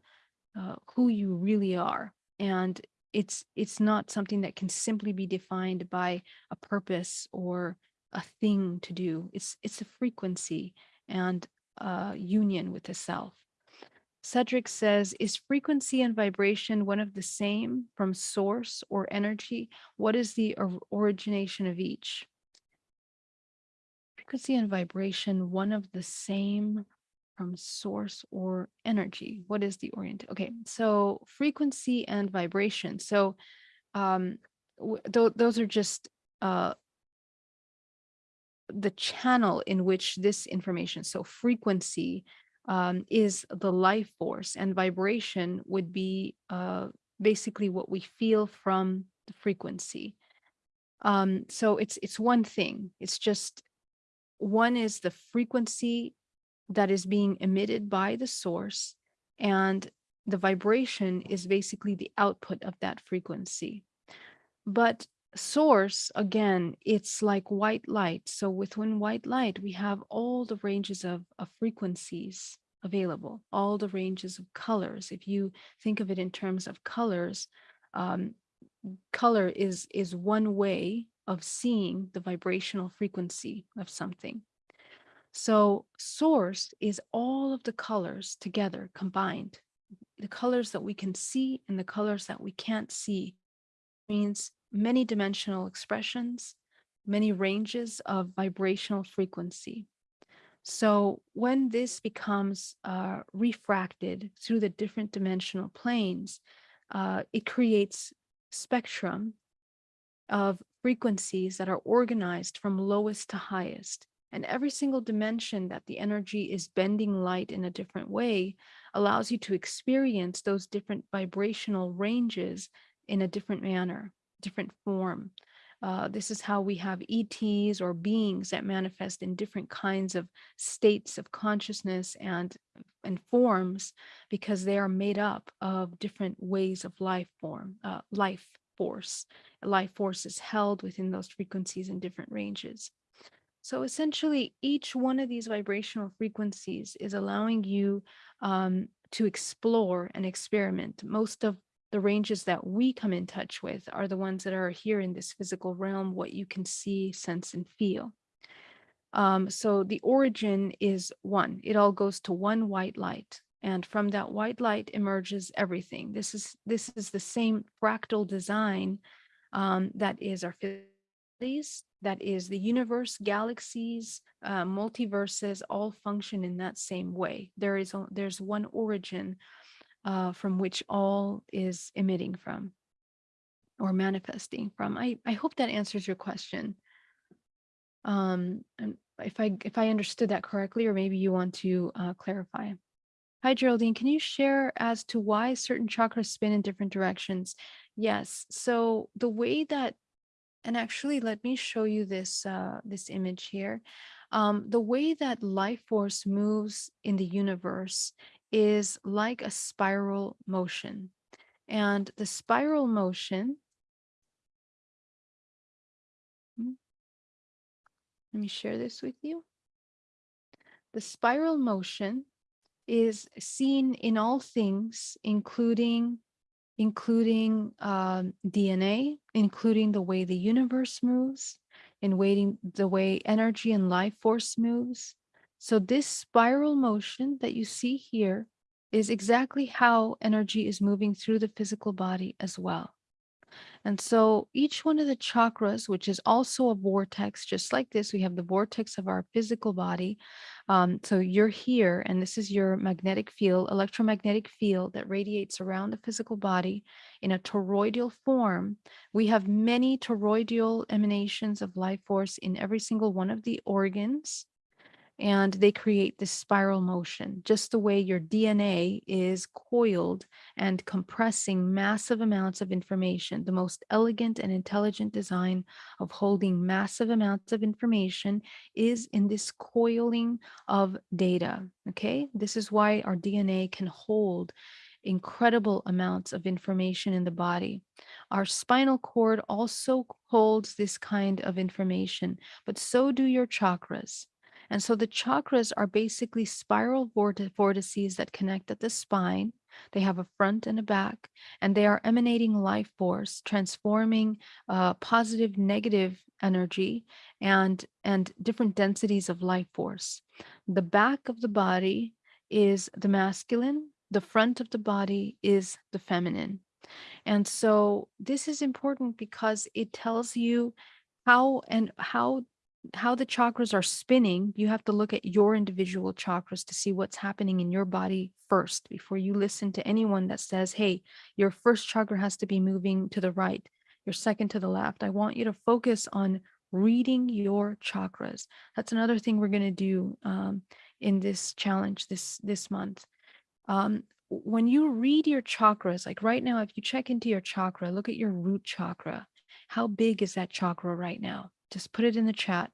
Speaker 1: uh, who you really are. And it's it's not something that can simply be defined by a purpose or a thing to do. It's it's a frequency and a union with the self. Cedric says, is frequency and vibration one of the same from source or energy? What is the origination of each? Frequency and vibration, one of the same from source or energy. What is the orient? Okay, so frequency and vibration. So um, th- those are just uh, the channel in which this information, so frequency um, is the life force and vibration would be uh, basically what we feel from the frequency. Um, so it's it's one thing. It's just one is the frequency that is being emitted by the source and the vibration is basically the output of that frequency. But source, again, it's like white light. So within white light, we have all the ranges of, of frequencies available, all the ranges of colors. If you think of it in terms of colors, um, color is is one way of seeing the vibrational frequency of something. So source is all of the colors together combined. The colors that we can see and the colors that we can't see means many dimensional expressions, many ranges of vibrational frequency. So when this becomes uh, refracted through the different dimensional planes, uh, it creates spectrum of frequencies that are organized from lowest to highest. And every single dimension that the energy is bending light in a different way allows you to experience those different vibrational ranges in a different manner, different form. Uh, this is how we have ETs or beings that manifest in different kinds of states of consciousness and, and forms because they are made up of different ways of life form, uh, life force. Life force is held within those frequencies in different ranges. So essentially, each one of these vibrational frequencies is allowing you um, to explore and experiment. Most of the ranges that we come in touch with are the ones that are here in this physical realm, what you can see, sense, and feel. Um, so the origin is one. It all goes to one white light. And from that white light emerges everything. This is this is the same fractal design um, that is our physicalities, that is the universe, galaxies, uh, multiverses all function in that same way. There is a, there's one origin uh, from which all is emitting from or manifesting from. I, I hope that answers your question. Um, if I if I understood that correctly, or maybe you want to uh, clarify. Hi, Geraldine. Can you share as to why certain chakras spin in different directions? Yes. So the way that, and actually, let me show you this uh, this image here. Um, the way that life force moves in the universe is like a spiral motion. And the spiral motion, hmm, let me share this with you. The spiral motion is seen in all things, including including um, DNA, including the way the universe moves, in waiting the way energy and life force moves, so this spiral motion that you see here is exactly how energy is moving through the physical body as well. And so each one of the chakras, which is also a vortex, just like this, we have the vortex of our physical body. Um, so you're here, and this is your magnetic field, electromagnetic field that radiates around the physical body in a toroidal form. We have many toroidal emanations of life force in every single one of the organs and they create this spiral motion, just the way your DNA is coiled and compressing massive amounts of information. The most elegant and intelligent design of holding massive amounts of information is in this coiling of data. Okay, this is why our DNA can hold incredible amounts of information in the body. Our spinal cord also holds this kind of information, but so do your chakras. And so the chakras are basically spiral vortices that connect at the spine. They have a front and a back, and they are emanating life force, transforming uh, positive, negative energy, and and different densities of life force. The back of the body is the masculine. The front of the body is the feminine. And so this is important because it tells you how and how how the chakras are spinning. You have to look at your individual chakras to see what's happening in your body first before you listen to anyone that says, "Hey, your first chakra has to be moving to the right, your second to the left." I want you to focus on reading your chakras. That's another thing we're going to do um, in this challenge this this month um, when you read your chakras, like right now, if you check into your chakra, look at your root chakra. How big is that chakra right now? Just put it in the chat.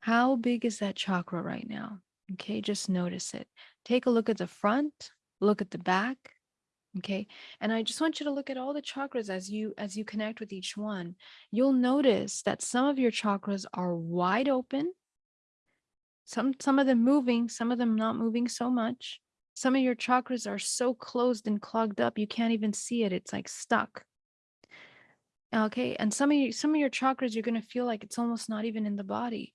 Speaker 1: How big is that chakra right now? Okay, just notice it. Take a look at the front, look at the back. Okay, and I just want you to look at all the chakras as you as you connect with each one. You'll notice that some of your chakras are wide open. Some some of them moving, some of them not moving so much some of your chakras are so closed and clogged up, you can't even see it. It's like stuck. Okay. And some of you, some of your chakras, you're going to feel like it's almost not even in the body.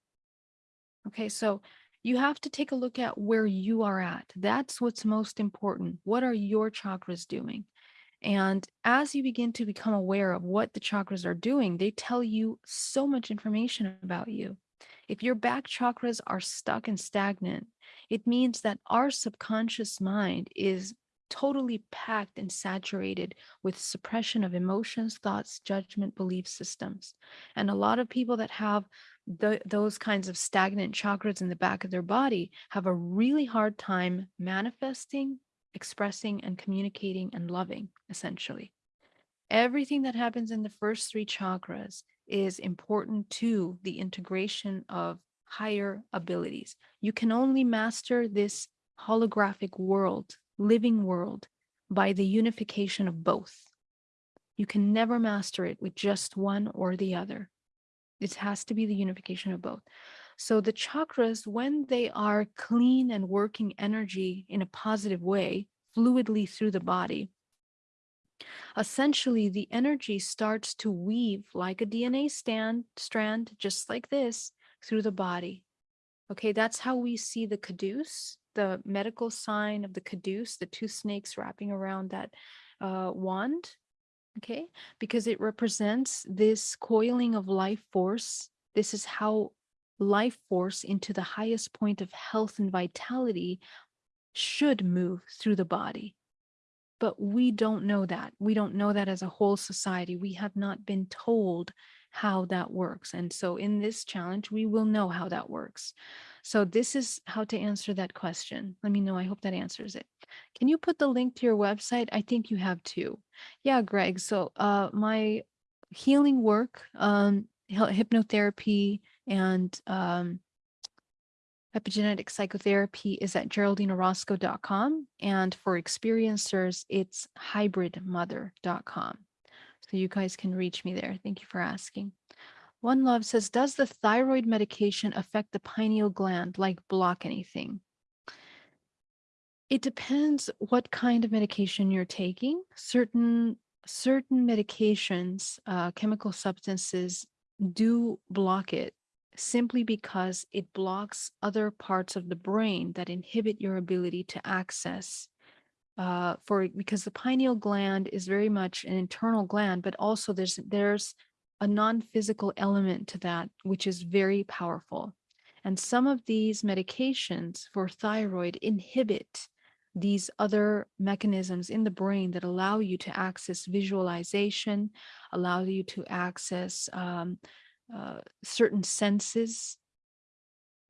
Speaker 1: Okay. So you have to take a look at where you are at. That's what's most important. What are your chakras doing? And as you begin to become aware of what the chakras are doing, they tell you so much information about you. If your back chakras are stuck and stagnant, it means that our subconscious mind is totally packed and saturated with suppression of emotions, thoughts, judgment, belief systems. And a lot of people that have the, those kinds of stagnant chakras in the back of their body have a really hard time manifesting, expressing, and communicating and loving, essentially. Everything that happens in the first three chakras is important to the integration of higher abilities. You can only master this holographic world, living world, by the unification of both. You can never master it with just one or the other. It has to be the unification of both. So the chakras, when they are clean and working energy in a positive way, fluidly through the body, Essentially, the energy starts to weave like a DNA stand, strand, just like this, through the body. Okay, that's how we see the caduce, the medical sign of the caduce, the two snakes wrapping around that uh, wand. Okay, because it represents this coiling of life force. This is how life force into the highest point of health and vitality should move through the body. But we don't know that. We don't know that as a whole society. We have not been told how that works. And so in this challenge, we will know how that works. So this is how to answer that question. Let me know. I hope that answers it. Can you put the link to your website? I think you have two. Yeah, Greg. So uh, my healing work, um, hypnotherapy and um, Epigenetic psychotherapy is at geraldineorozco.com. And for experiencers, it's hybridmother.com. So you guys can reach me there. Thank you for asking. One Love says, does the thyroid medication affect the pineal gland, like block anything? It depends what kind of medication you're taking. Certain certain medications, uh, chemical substances do block it simply because it blocks other parts of the brain that inhibit your ability to access uh, for because the pineal gland is very much an internal gland, but also there's there's a non-physical element to that, which is very powerful. And some of these medications for thyroid inhibit these other mechanisms in the brain that allow you to access visualization, allow you to access um, uh, certain senses.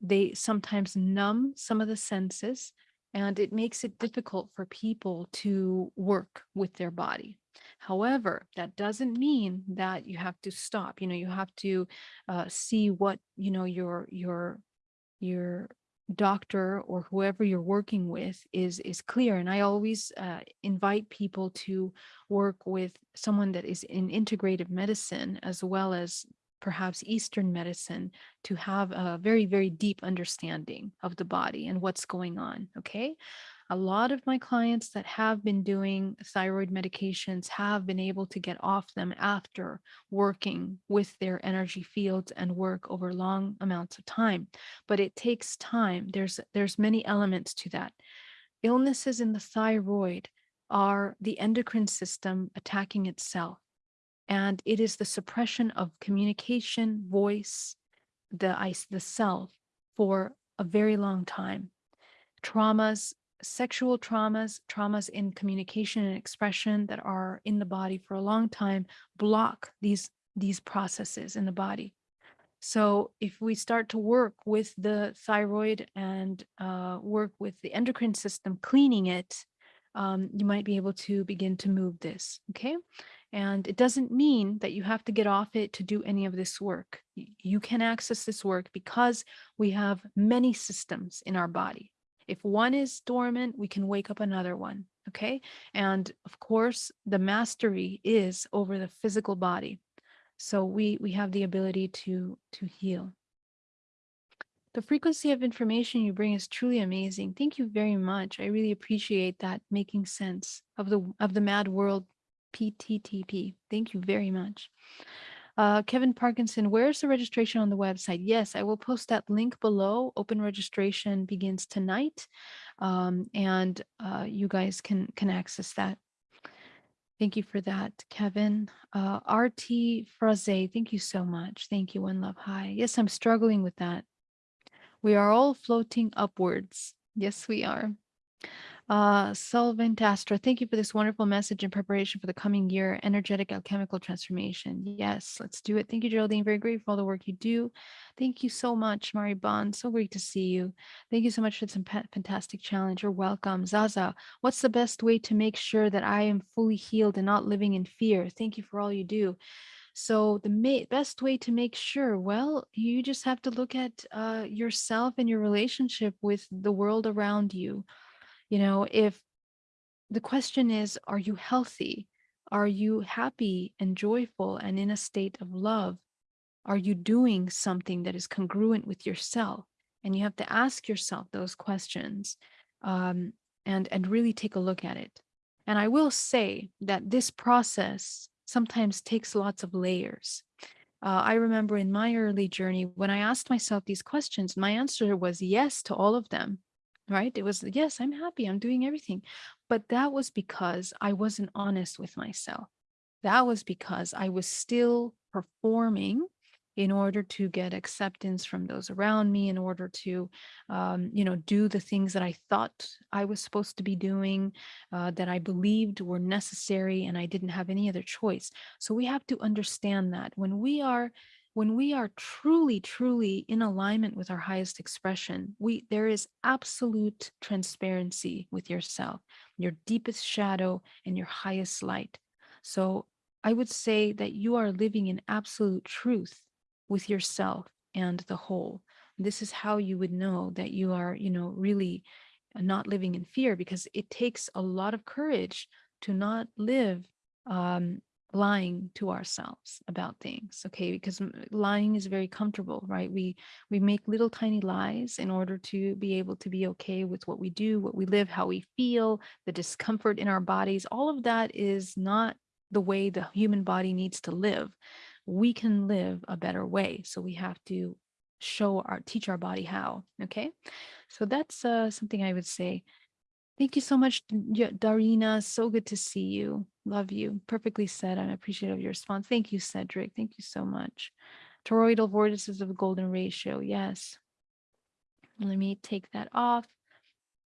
Speaker 1: They sometimes numb some of the senses, and it makes it difficult for people to work with their body. However, that doesn't mean that you have to stop. You know, you have to uh, see what you know your your your doctor or whoever you're working with is is clear and i always uh, invite people to work with someone that is in integrative medicine as well as perhaps eastern medicine to have a very very deep understanding of the body and what's going on okay a lot of my clients that have been doing thyroid medications have been able to get off them after working with their energy fields and work over long amounts of time. But it takes time. There's there's many elements to that. Illnesses in the thyroid are the endocrine system attacking itself. And it is the suppression of communication, voice, the ice, the self for a very long time traumas sexual traumas, traumas in communication and expression that are in the body for a long time block these these processes in the body. So if we start to work with the thyroid and uh, work with the endocrine system, cleaning it, um, you might be able to begin to move this. Okay. And it doesn't mean that you have to get off it to do any of this work. You can access this work because we have many systems in our body. If one is dormant, we can wake up another one. Okay. And of course, the mastery is over the physical body. So we we have the ability to to heal. The frequency of information you bring is truly amazing. Thank you very much. I really appreciate that making sense of the of the mad world PTTP. Thank you very much. Uh, Kevin Parkinson, where's the registration on the website? Yes, I will post that link below. Open registration begins tonight, um, and uh, you guys can can access that. Thank you for that, Kevin. Uh, RT Fraze, thank you so much. Thank you, One Love High. Yes, I'm struggling with that. We are all floating upwards. Yes, we are. Uh, Solvent Astra, thank you for this wonderful message in preparation for the coming year, energetic alchemical transformation. Yes, let's do it. Thank you, Geraldine. Very grateful for all the work you do. Thank you so much, Mari Bond. So great to see you. Thank you so much for some fantastic challenge. You're welcome. Zaza, what's the best way to make sure that I am fully healed and not living in fear? Thank you for all you do. So the best way to make sure, well, you just have to look at uh, yourself and your relationship with the world around you you know, if the question is, are you healthy? Are you happy and joyful and in a state of love? Are you doing something that is congruent with yourself? And you have to ask yourself those questions um, and, and really take a look at it. And I will say that this process sometimes takes lots of layers. Uh, I remember in my early journey, when I asked myself these questions, my answer was yes to all of them right? It was, yes, I'm happy, I'm doing everything. But that was because I wasn't honest with myself. That was because I was still performing in order to get acceptance from those around me, in order to, um, you know, do the things that I thought I was supposed to be doing, uh, that I believed were necessary, and I didn't have any other choice. So we have to understand that when we are when we are truly, truly in alignment with our highest expression, we there is absolute transparency with yourself, your deepest shadow and your highest light. So I would say that you are living in absolute truth with yourself and the whole. This is how you would know that you are, you know, really not living in fear because it takes a lot of courage to not live um, lying to ourselves about things okay? Because lying is very comfortable right? We we make little tiny lies in order to be able to be okay with what we do what we live how we feel the discomfort in our bodies. All of that is not the way the human body needs to live. We can live a better way so we have to show our teach our body how okay? So that's uh, something i would say Thank you so much, Darina. So good to see you. Love you. Perfectly said. I'm appreciative of your response. Thank you, Cedric. Thank you so much. Toroidal vortices of golden ratio. Yes. Let me take that off.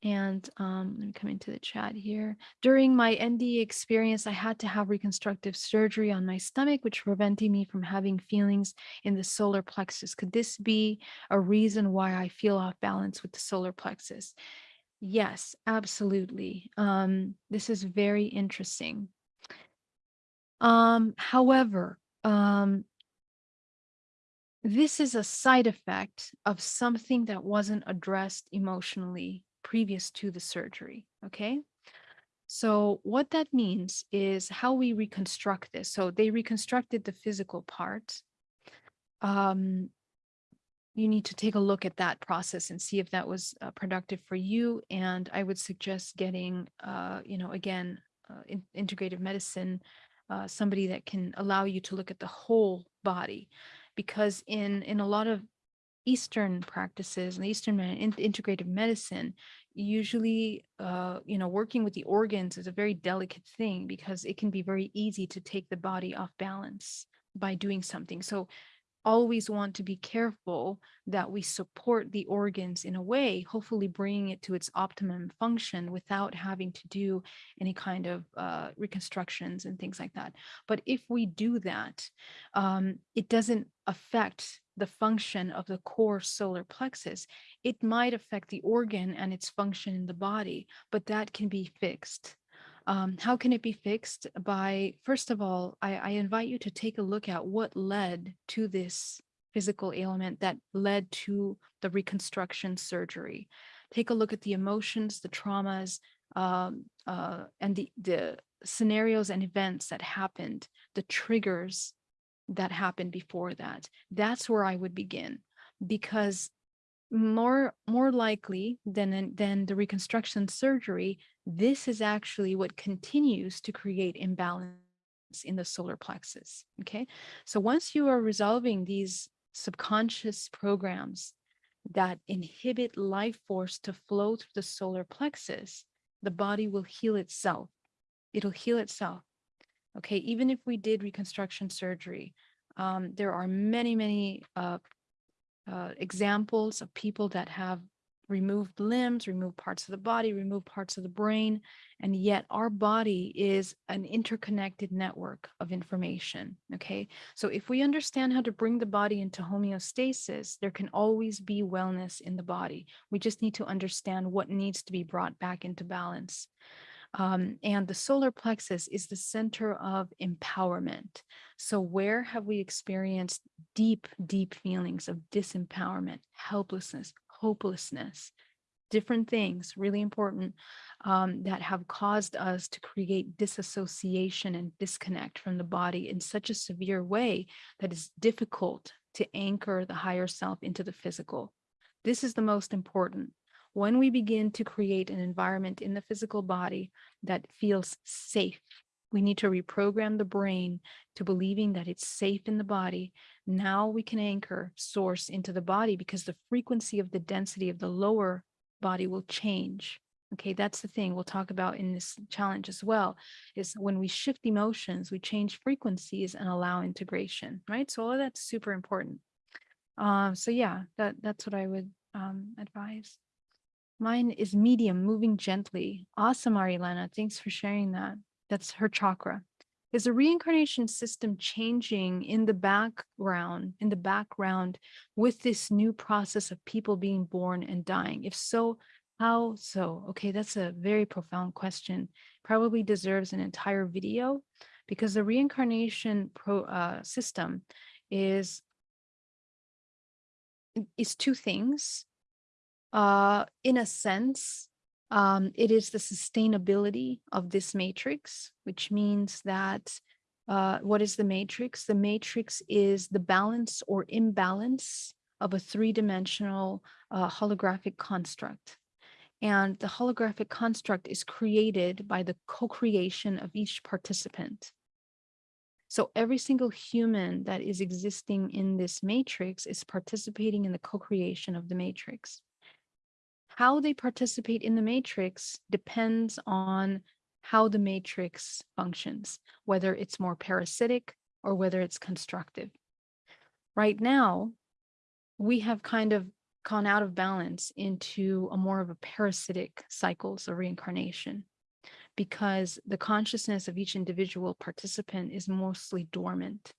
Speaker 1: And um, let me come into the chat here. During my ND experience, I had to have reconstructive surgery on my stomach, which prevented me from having feelings in the solar plexus. Could this be a reason why I feel off balance with the solar plexus? Yes, absolutely. Um, this is very interesting. Um, however, um, This is a side effect of something that wasn't addressed emotionally previous to the surgery. Okay. So, what that means is how we reconstruct this. So, they reconstructed the physical part. Um, you need to take a look at that process and see if that was uh, productive for you. And I would suggest getting, uh, you know, again, uh, in, integrative medicine, uh, somebody that can allow you to look at the whole body, because in in a lot of Eastern practices and Eastern in, integrative medicine, usually, uh, you know, working with the organs is a very delicate thing because it can be very easy to take the body off balance by doing something. So always want to be careful that we support the organs in a way, hopefully bringing it to its optimum function without having to do any kind of uh, reconstructions and things like that. But if we do that, um, it doesn't affect the function of the core solar plexus. It might affect the organ and its function in the body, but that can be fixed. Um, how can it be fixed? By, first of all, I, I invite you to take a look at what led to this physical ailment that led to the reconstruction surgery. Take a look at the emotions, the traumas, um, uh, and the, the scenarios and events that happened, the triggers that happened before that. That's where I would begin because more more likely than than the reconstruction surgery this is actually what continues to create imbalance in the solar plexus okay? So once you are resolving these subconscious programs that inhibit life force to flow through the solar plexus the body will heal itself. It'll heal itself okay? Even if we did reconstruction surgery um, there are many many uh, uh, examples of people that have removed limbs, removed parts of the body, removed parts of the brain, and yet our body is an interconnected network of information. Okay, so if we understand how to bring the body into homeostasis, there can always be wellness in the body. We just need to understand what needs to be brought back into balance. Um, and the solar plexus is the center of empowerment. So, where have we experienced deep, deep feelings of disempowerment, helplessness, hopelessness, different things, really important, um, that have caused us to create disassociation and disconnect from the body in such a severe way that it's difficult to anchor the higher self into the physical. This is the most important when we begin to create an environment in the physical body that feels safe, we need to reprogram the brain to believing that it's safe in the body. Now we can anchor source into the body because the frequency of the density of the lower body will change. Okay, that's the thing we'll talk about in this challenge as well, is when we shift emotions, we change frequencies and allow integration, right? So all of that's super important. Um, so yeah, that that's what I would um, advise. Mine is medium, moving gently. Awesome, Arilana. Thanks for sharing that. That's her chakra. Is the reincarnation system changing in the background, in the background with this new process of people being born and dying? If so, how so? Okay, that's a very profound question. Probably deserves an entire video because the reincarnation pro, uh, system is is two things uh, in a sense, um, it is the sustainability of this matrix, which means that uh, what is the matrix? The matrix is the balance or imbalance of a three-dimensional uh, holographic construct. And the holographic construct is created by the co-creation of each participant. So every single human that is existing in this matrix is participating in the co-creation of the matrix how they participate in the matrix depends on how the matrix functions, whether it's more parasitic or whether it's constructive. Right now, we have kind of gone out of balance into a more of a parasitic cycles of reincarnation because the consciousness of each individual participant is mostly dormant.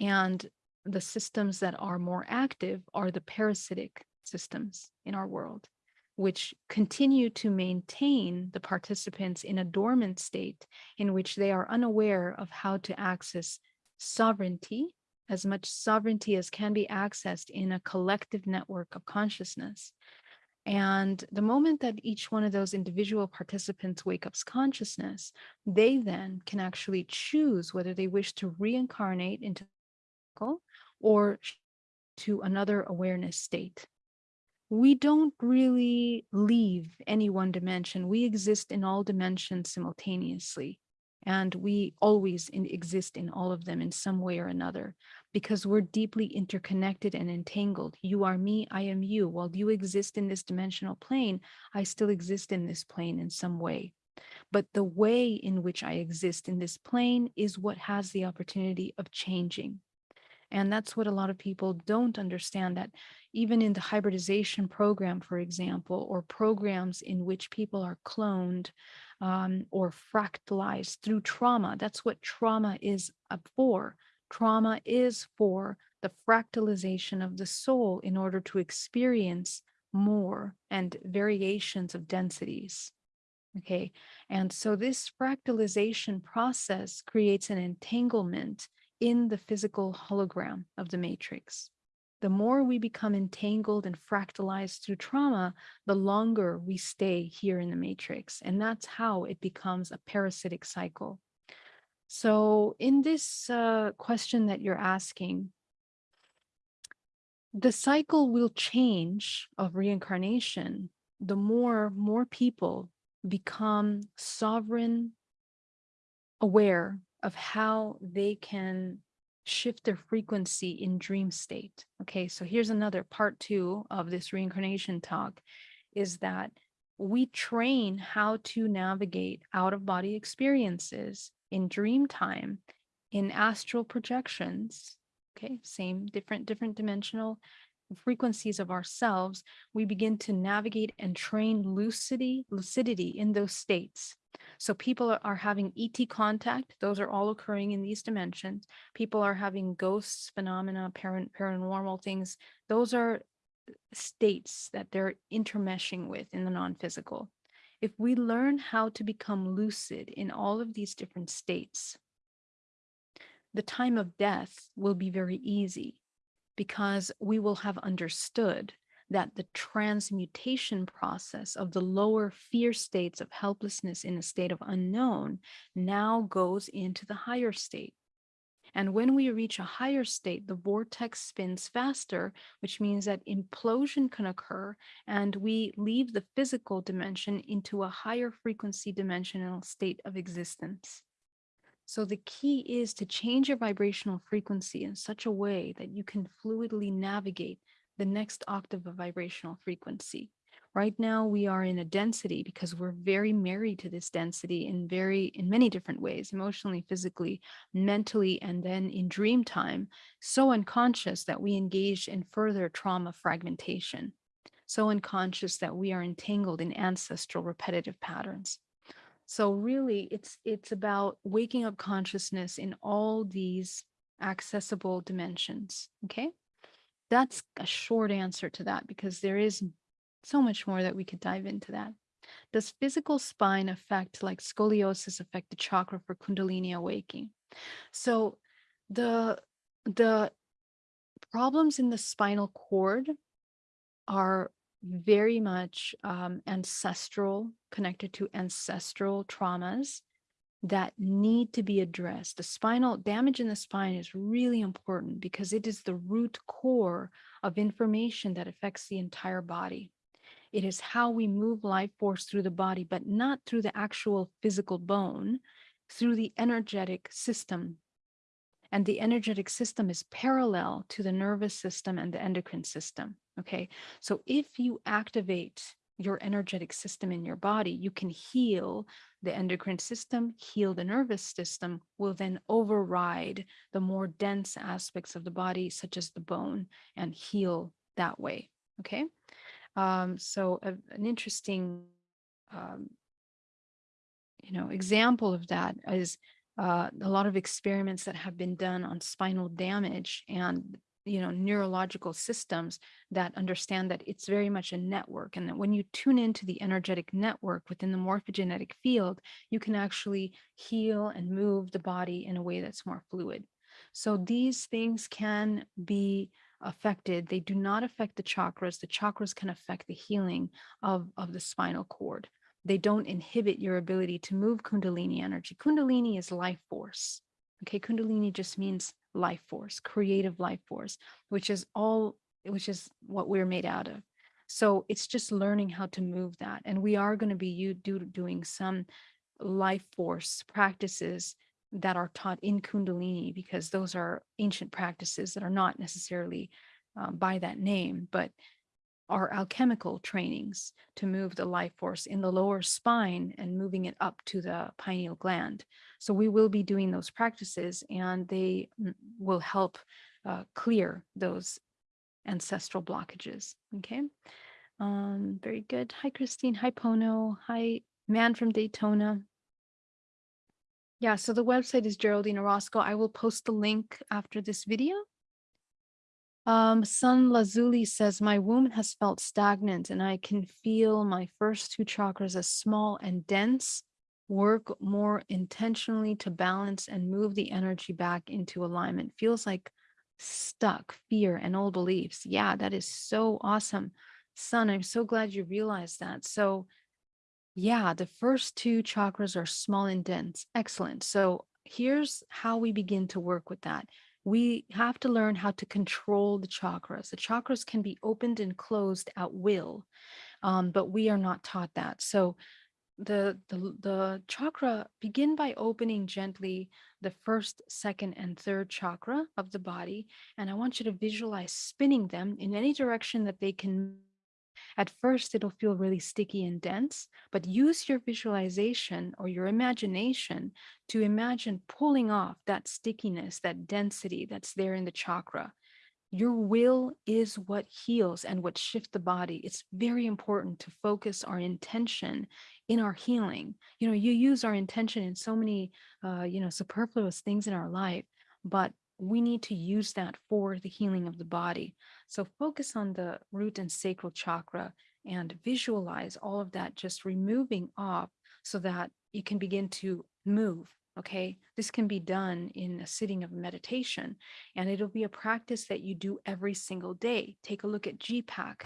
Speaker 1: And the systems that are more active are the parasitic systems in our world which continue to maintain the participants in a dormant state in which they are unaware of how to access sovereignty as much sovereignty as can be accessed in a collective network of consciousness. And the moment that each one of those individual participants wake up's consciousness, they then can actually choose whether they wish to reincarnate into or to another awareness state we don't really leave any one dimension. We exist in all dimensions simultaneously. And we always in, exist in all of them in some way or another because we're deeply interconnected and entangled. You are me, I am you. While you exist in this dimensional plane, I still exist in this plane in some way. But the way in which I exist in this plane is what has the opportunity of changing. And that's what a lot of people don't understand that even in the hybridization program, for example, or programs in which people are cloned um, or fractalized through trauma, that's what trauma is for. Trauma is for the fractalization of the soul in order to experience more and variations of densities. Okay, and so this fractalization process creates an entanglement in the physical hologram of the matrix. The more we become entangled and fractalized through trauma, the longer we stay here in the matrix. And that's how it becomes a parasitic cycle. So in this uh, question that you're asking, the cycle will change of reincarnation the more more people become sovereign aware of how they can shift their frequency in dream state. Okay, so here's another part two of this reincarnation talk is that we train how to navigate out of body experiences in dream time, in astral projections. Okay, same different, different dimensional frequencies of ourselves. We begin to navigate and train lucidity, lucidity in those states. So people are having ET contact. Those are all occurring in these dimensions. People are having ghosts, phenomena, paranormal things. Those are states that they're intermeshing with in the non-physical. If we learn how to become lucid in all of these different states, the time of death will be very easy because we will have understood that the transmutation process of the lower fear states of helplessness in a state of unknown now goes into the higher state. And when we reach a higher state, the vortex spins faster, which means that implosion can occur and we leave the physical dimension into a higher frequency dimensional state of existence. So the key is to change your vibrational frequency in such a way that you can fluidly navigate the next octave of vibrational frequency. Right now we are in a density because we're very married to this density in very, in many different ways, emotionally, physically, mentally, and then in dream time, so unconscious that we engage in further trauma fragmentation, so unconscious that we are entangled in ancestral repetitive patterns. So really it's, it's about waking up consciousness in all these accessible dimensions, okay? That's a short answer to that because there is so much more that we could dive into that. Does physical spine affect like scoliosis affect the chakra for Kundalini awakening? So the the problems in the spinal cord are very much um, ancestral, connected to ancestral traumas that need to be addressed. The spinal damage in the spine is really important because it is the root core of information that affects the entire body. It is how we move life force through the body, but not through the actual physical bone, through the energetic system. And the energetic system is parallel to the nervous system and the endocrine system. Okay, so if you activate your energetic system in your body, you can heal the endocrine system, heal the nervous system, will then override the more dense aspects of the body, such as the bone, and heal that way. Okay. Um, so a, an interesting, um, you know, example of that is uh, a lot of experiments that have been done on spinal damage and you know, neurological systems that understand that it's very much a network and that when you tune into the energetic network within the morphogenetic field, you can actually heal and move the body in a way that's more fluid. So these things can be affected. They do not affect the chakras. The chakras can affect the healing of, of the spinal cord. They don't inhibit your ability to move Kundalini energy. Kundalini is life force. Okay, Kundalini just means life force, creative life force, which is all, which is what we're made out of. So it's just learning how to move that. And we are going to be you do, doing some life force practices that are taught in Kundalini because those are ancient practices that are not necessarily um, by that name, but are alchemical trainings to move the life force in the lower spine and moving it up to the pineal gland. So we will be doing those practices and they will help uh, clear those ancestral blockages. Okay. Um, very good. Hi, Christine. Hi, Pono. Hi, man from Daytona. Yeah, so the website is Geraldine Orozco. I will post the link after this video. Um, Sun Lazuli says, my womb has felt stagnant and I can feel my first two chakras as small and dense, work more intentionally to balance and move the energy back into alignment. Feels like stuck, fear and old beliefs. Yeah, that is so awesome. Sun, I'm so glad you realized that. So yeah, the first two chakras are small and dense. Excellent. So here's how we begin to work with that. We have to learn how to control the chakras. The chakras can be opened and closed at will, um, but we are not taught that. So the, the, the chakra, begin by opening gently the first, second, and third chakra of the body. And I want you to visualize spinning them in any direction that they can at first, it'll feel really sticky and dense, but use your visualization or your imagination to imagine pulling off that stickiness, that density that's there in the chakra. Your will is what heals and what shifts the body. It's very important to focus our intention in our healing. You know, you use our intention in so many, uh, you know, superfluous things in our life, but we need to use that for the healing of the body. So focus on the root and sacral chakra and visualize all of that just removing off so that you can begin to move. Okay, this can be done in a sitting of meditation, and it'll be a practice that you do every single day. Take a look at GPAC.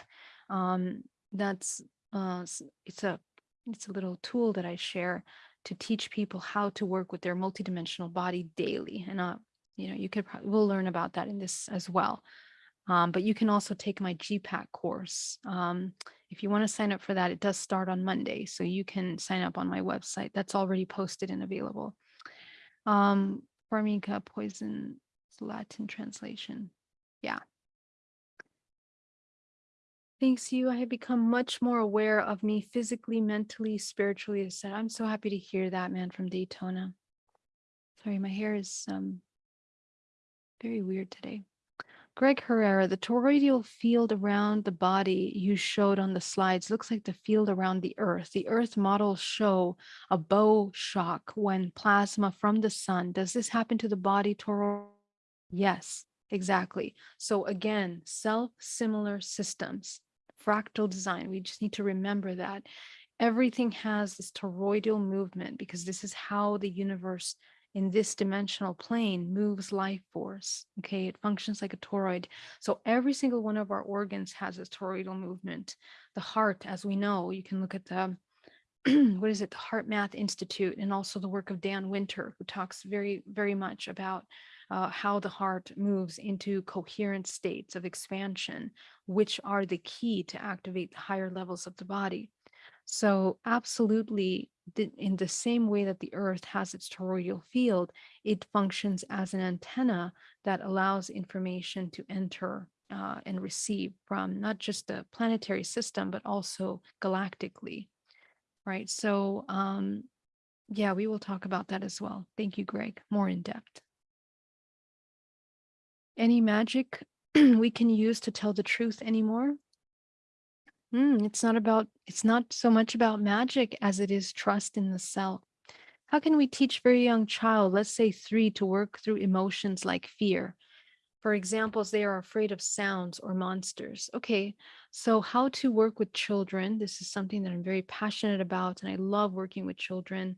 Speaker 1: Um, that's uh, it's a it's a little tool that I share to teach people how to work with their multidimensional body daily. And uh, you know, you could probably, we'll learn about that in this as well. Um, but you can also take my GPAC course. Um, if you want to sign up for that, it does start on Monday. So you can sign up on my website. That's already posted and available. Um, Formica poison Latin translation. Yeah. Thanks you. I have become much more aware of me physically, mentally, spiritually. I Said I'm so happy to hear that man from Daytona. Sorry, my hair is um very weird today. Greg Herrera, the toroidal field around the body you showed on the slides looks like the field around the earth. The earth models show a bow shock when plasma from the sun. Does this happen to the body toroid? Yes, exactly. So again, self-similar systems, fractal design. We just need to remember that everything has this toroidal movement because this is how the universe in this dimensional plane moves life force. Okay, it functions like a toroid. So every single one of our organs has a toroidal movement. The heart, as we know, you can look at the what is it, the HeartMath Institute, and also the work of Dan Winter, who talks very, very much about uh, how the heart moves into coherent states of expansion, which are the key to activate the higher levels of the body. So absolutely, in the same way that the Earth has its toroidal field, it functions as an antenna that allows information to enter uh, and receive from not just the planetary system, but also galactically, right? So um, yeah, we will talk about that as well. Thank you, Greg, more in depth. Any magic we can use to tell the truth anymore? Mm, it's not about, it's not so much about magic as it is trust in the self. How can we teach very young child, let's say three, to work through emotions like fear? For examples, they are afraid of sounds or monsters. Okay, so how to work with children. This is something that I'm very passionate about and I love working with children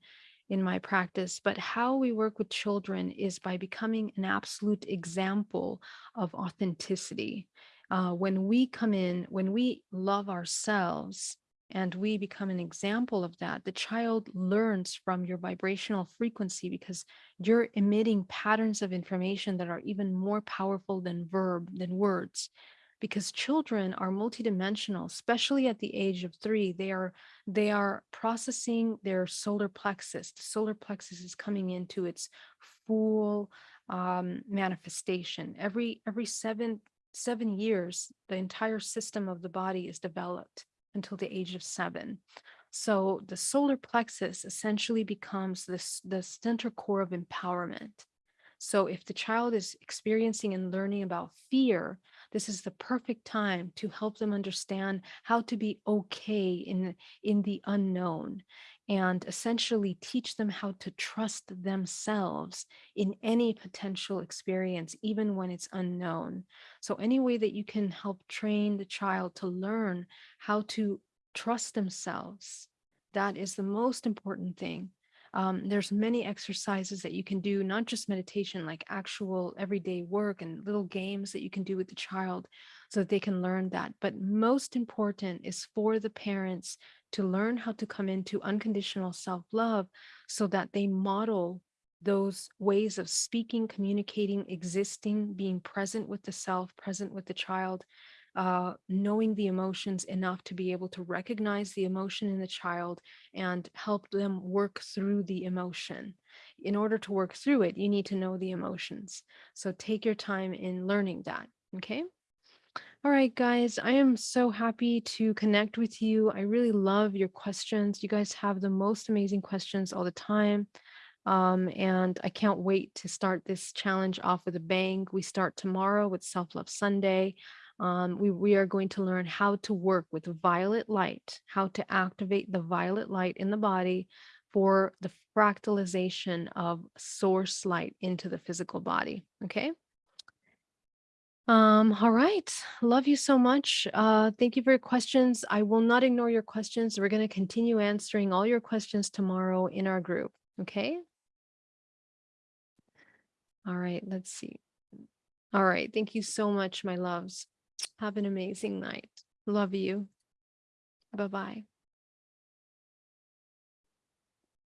Speaker 1: in my practice. But how we work with children is by becoming an absolute example of authenticity. Uh, when we come in, when we love ourselves, and we become an example of that, the child learns from your vibrational frequency because you're emitting patterns of information that are even more powerful than verb, than words. Because children are multidimensional, especially at the age of three, they are they are processing their solar plexus. The solar plexus is coming into its full um, manifestation. Every every seven seven years, the entire system of the body is developed until the age of seven. So the solar plexus essentially becomes this the center core of empowerment. So if the child is experiencing and learning about fear, this is the perfect time to help them understand how to be okay in, in the unknown and essentially teach them how to trust themselves in any potential experience, even when it's unknown. So any way that you can help train the child to learn how to trust themselves, that is the most important thing. Um, there's many exercises that you can do, not just meditation, like actual everyday work and little games that you can do with the child so that they can learn that. But most important is for the parents to learn how to come into unconditional self-love so that they model those ways of speaking, communicating, existing, being present with the self, present with the child, uh, knowing the emotions enough to be able to recognize the emotion in the child and help them work through the emotion. In order to work through it, you need to know the emotions. So take your time in learning that, okay? All right, guys, I am so happy to connect with you. I really love your questions. You guys have the most amazing questions all the time. Um, and I can't wait to start this challenge off with a bang. We start tomorrow with Self-Love Sunday um, we, we are going to learn how to work with violet light, how to activate the violet light in the body for the fractalization of source light into the physical body. Okay. Um, all right. Love you so much. Uh, thank you for your questions. I will not ignore your questions. We're going to continue answering all your questions tomorrow in our group. Okay. All right. Let's see. All right. Thank you so much, my loves. Have an amazing night. Love you. Bye-bye.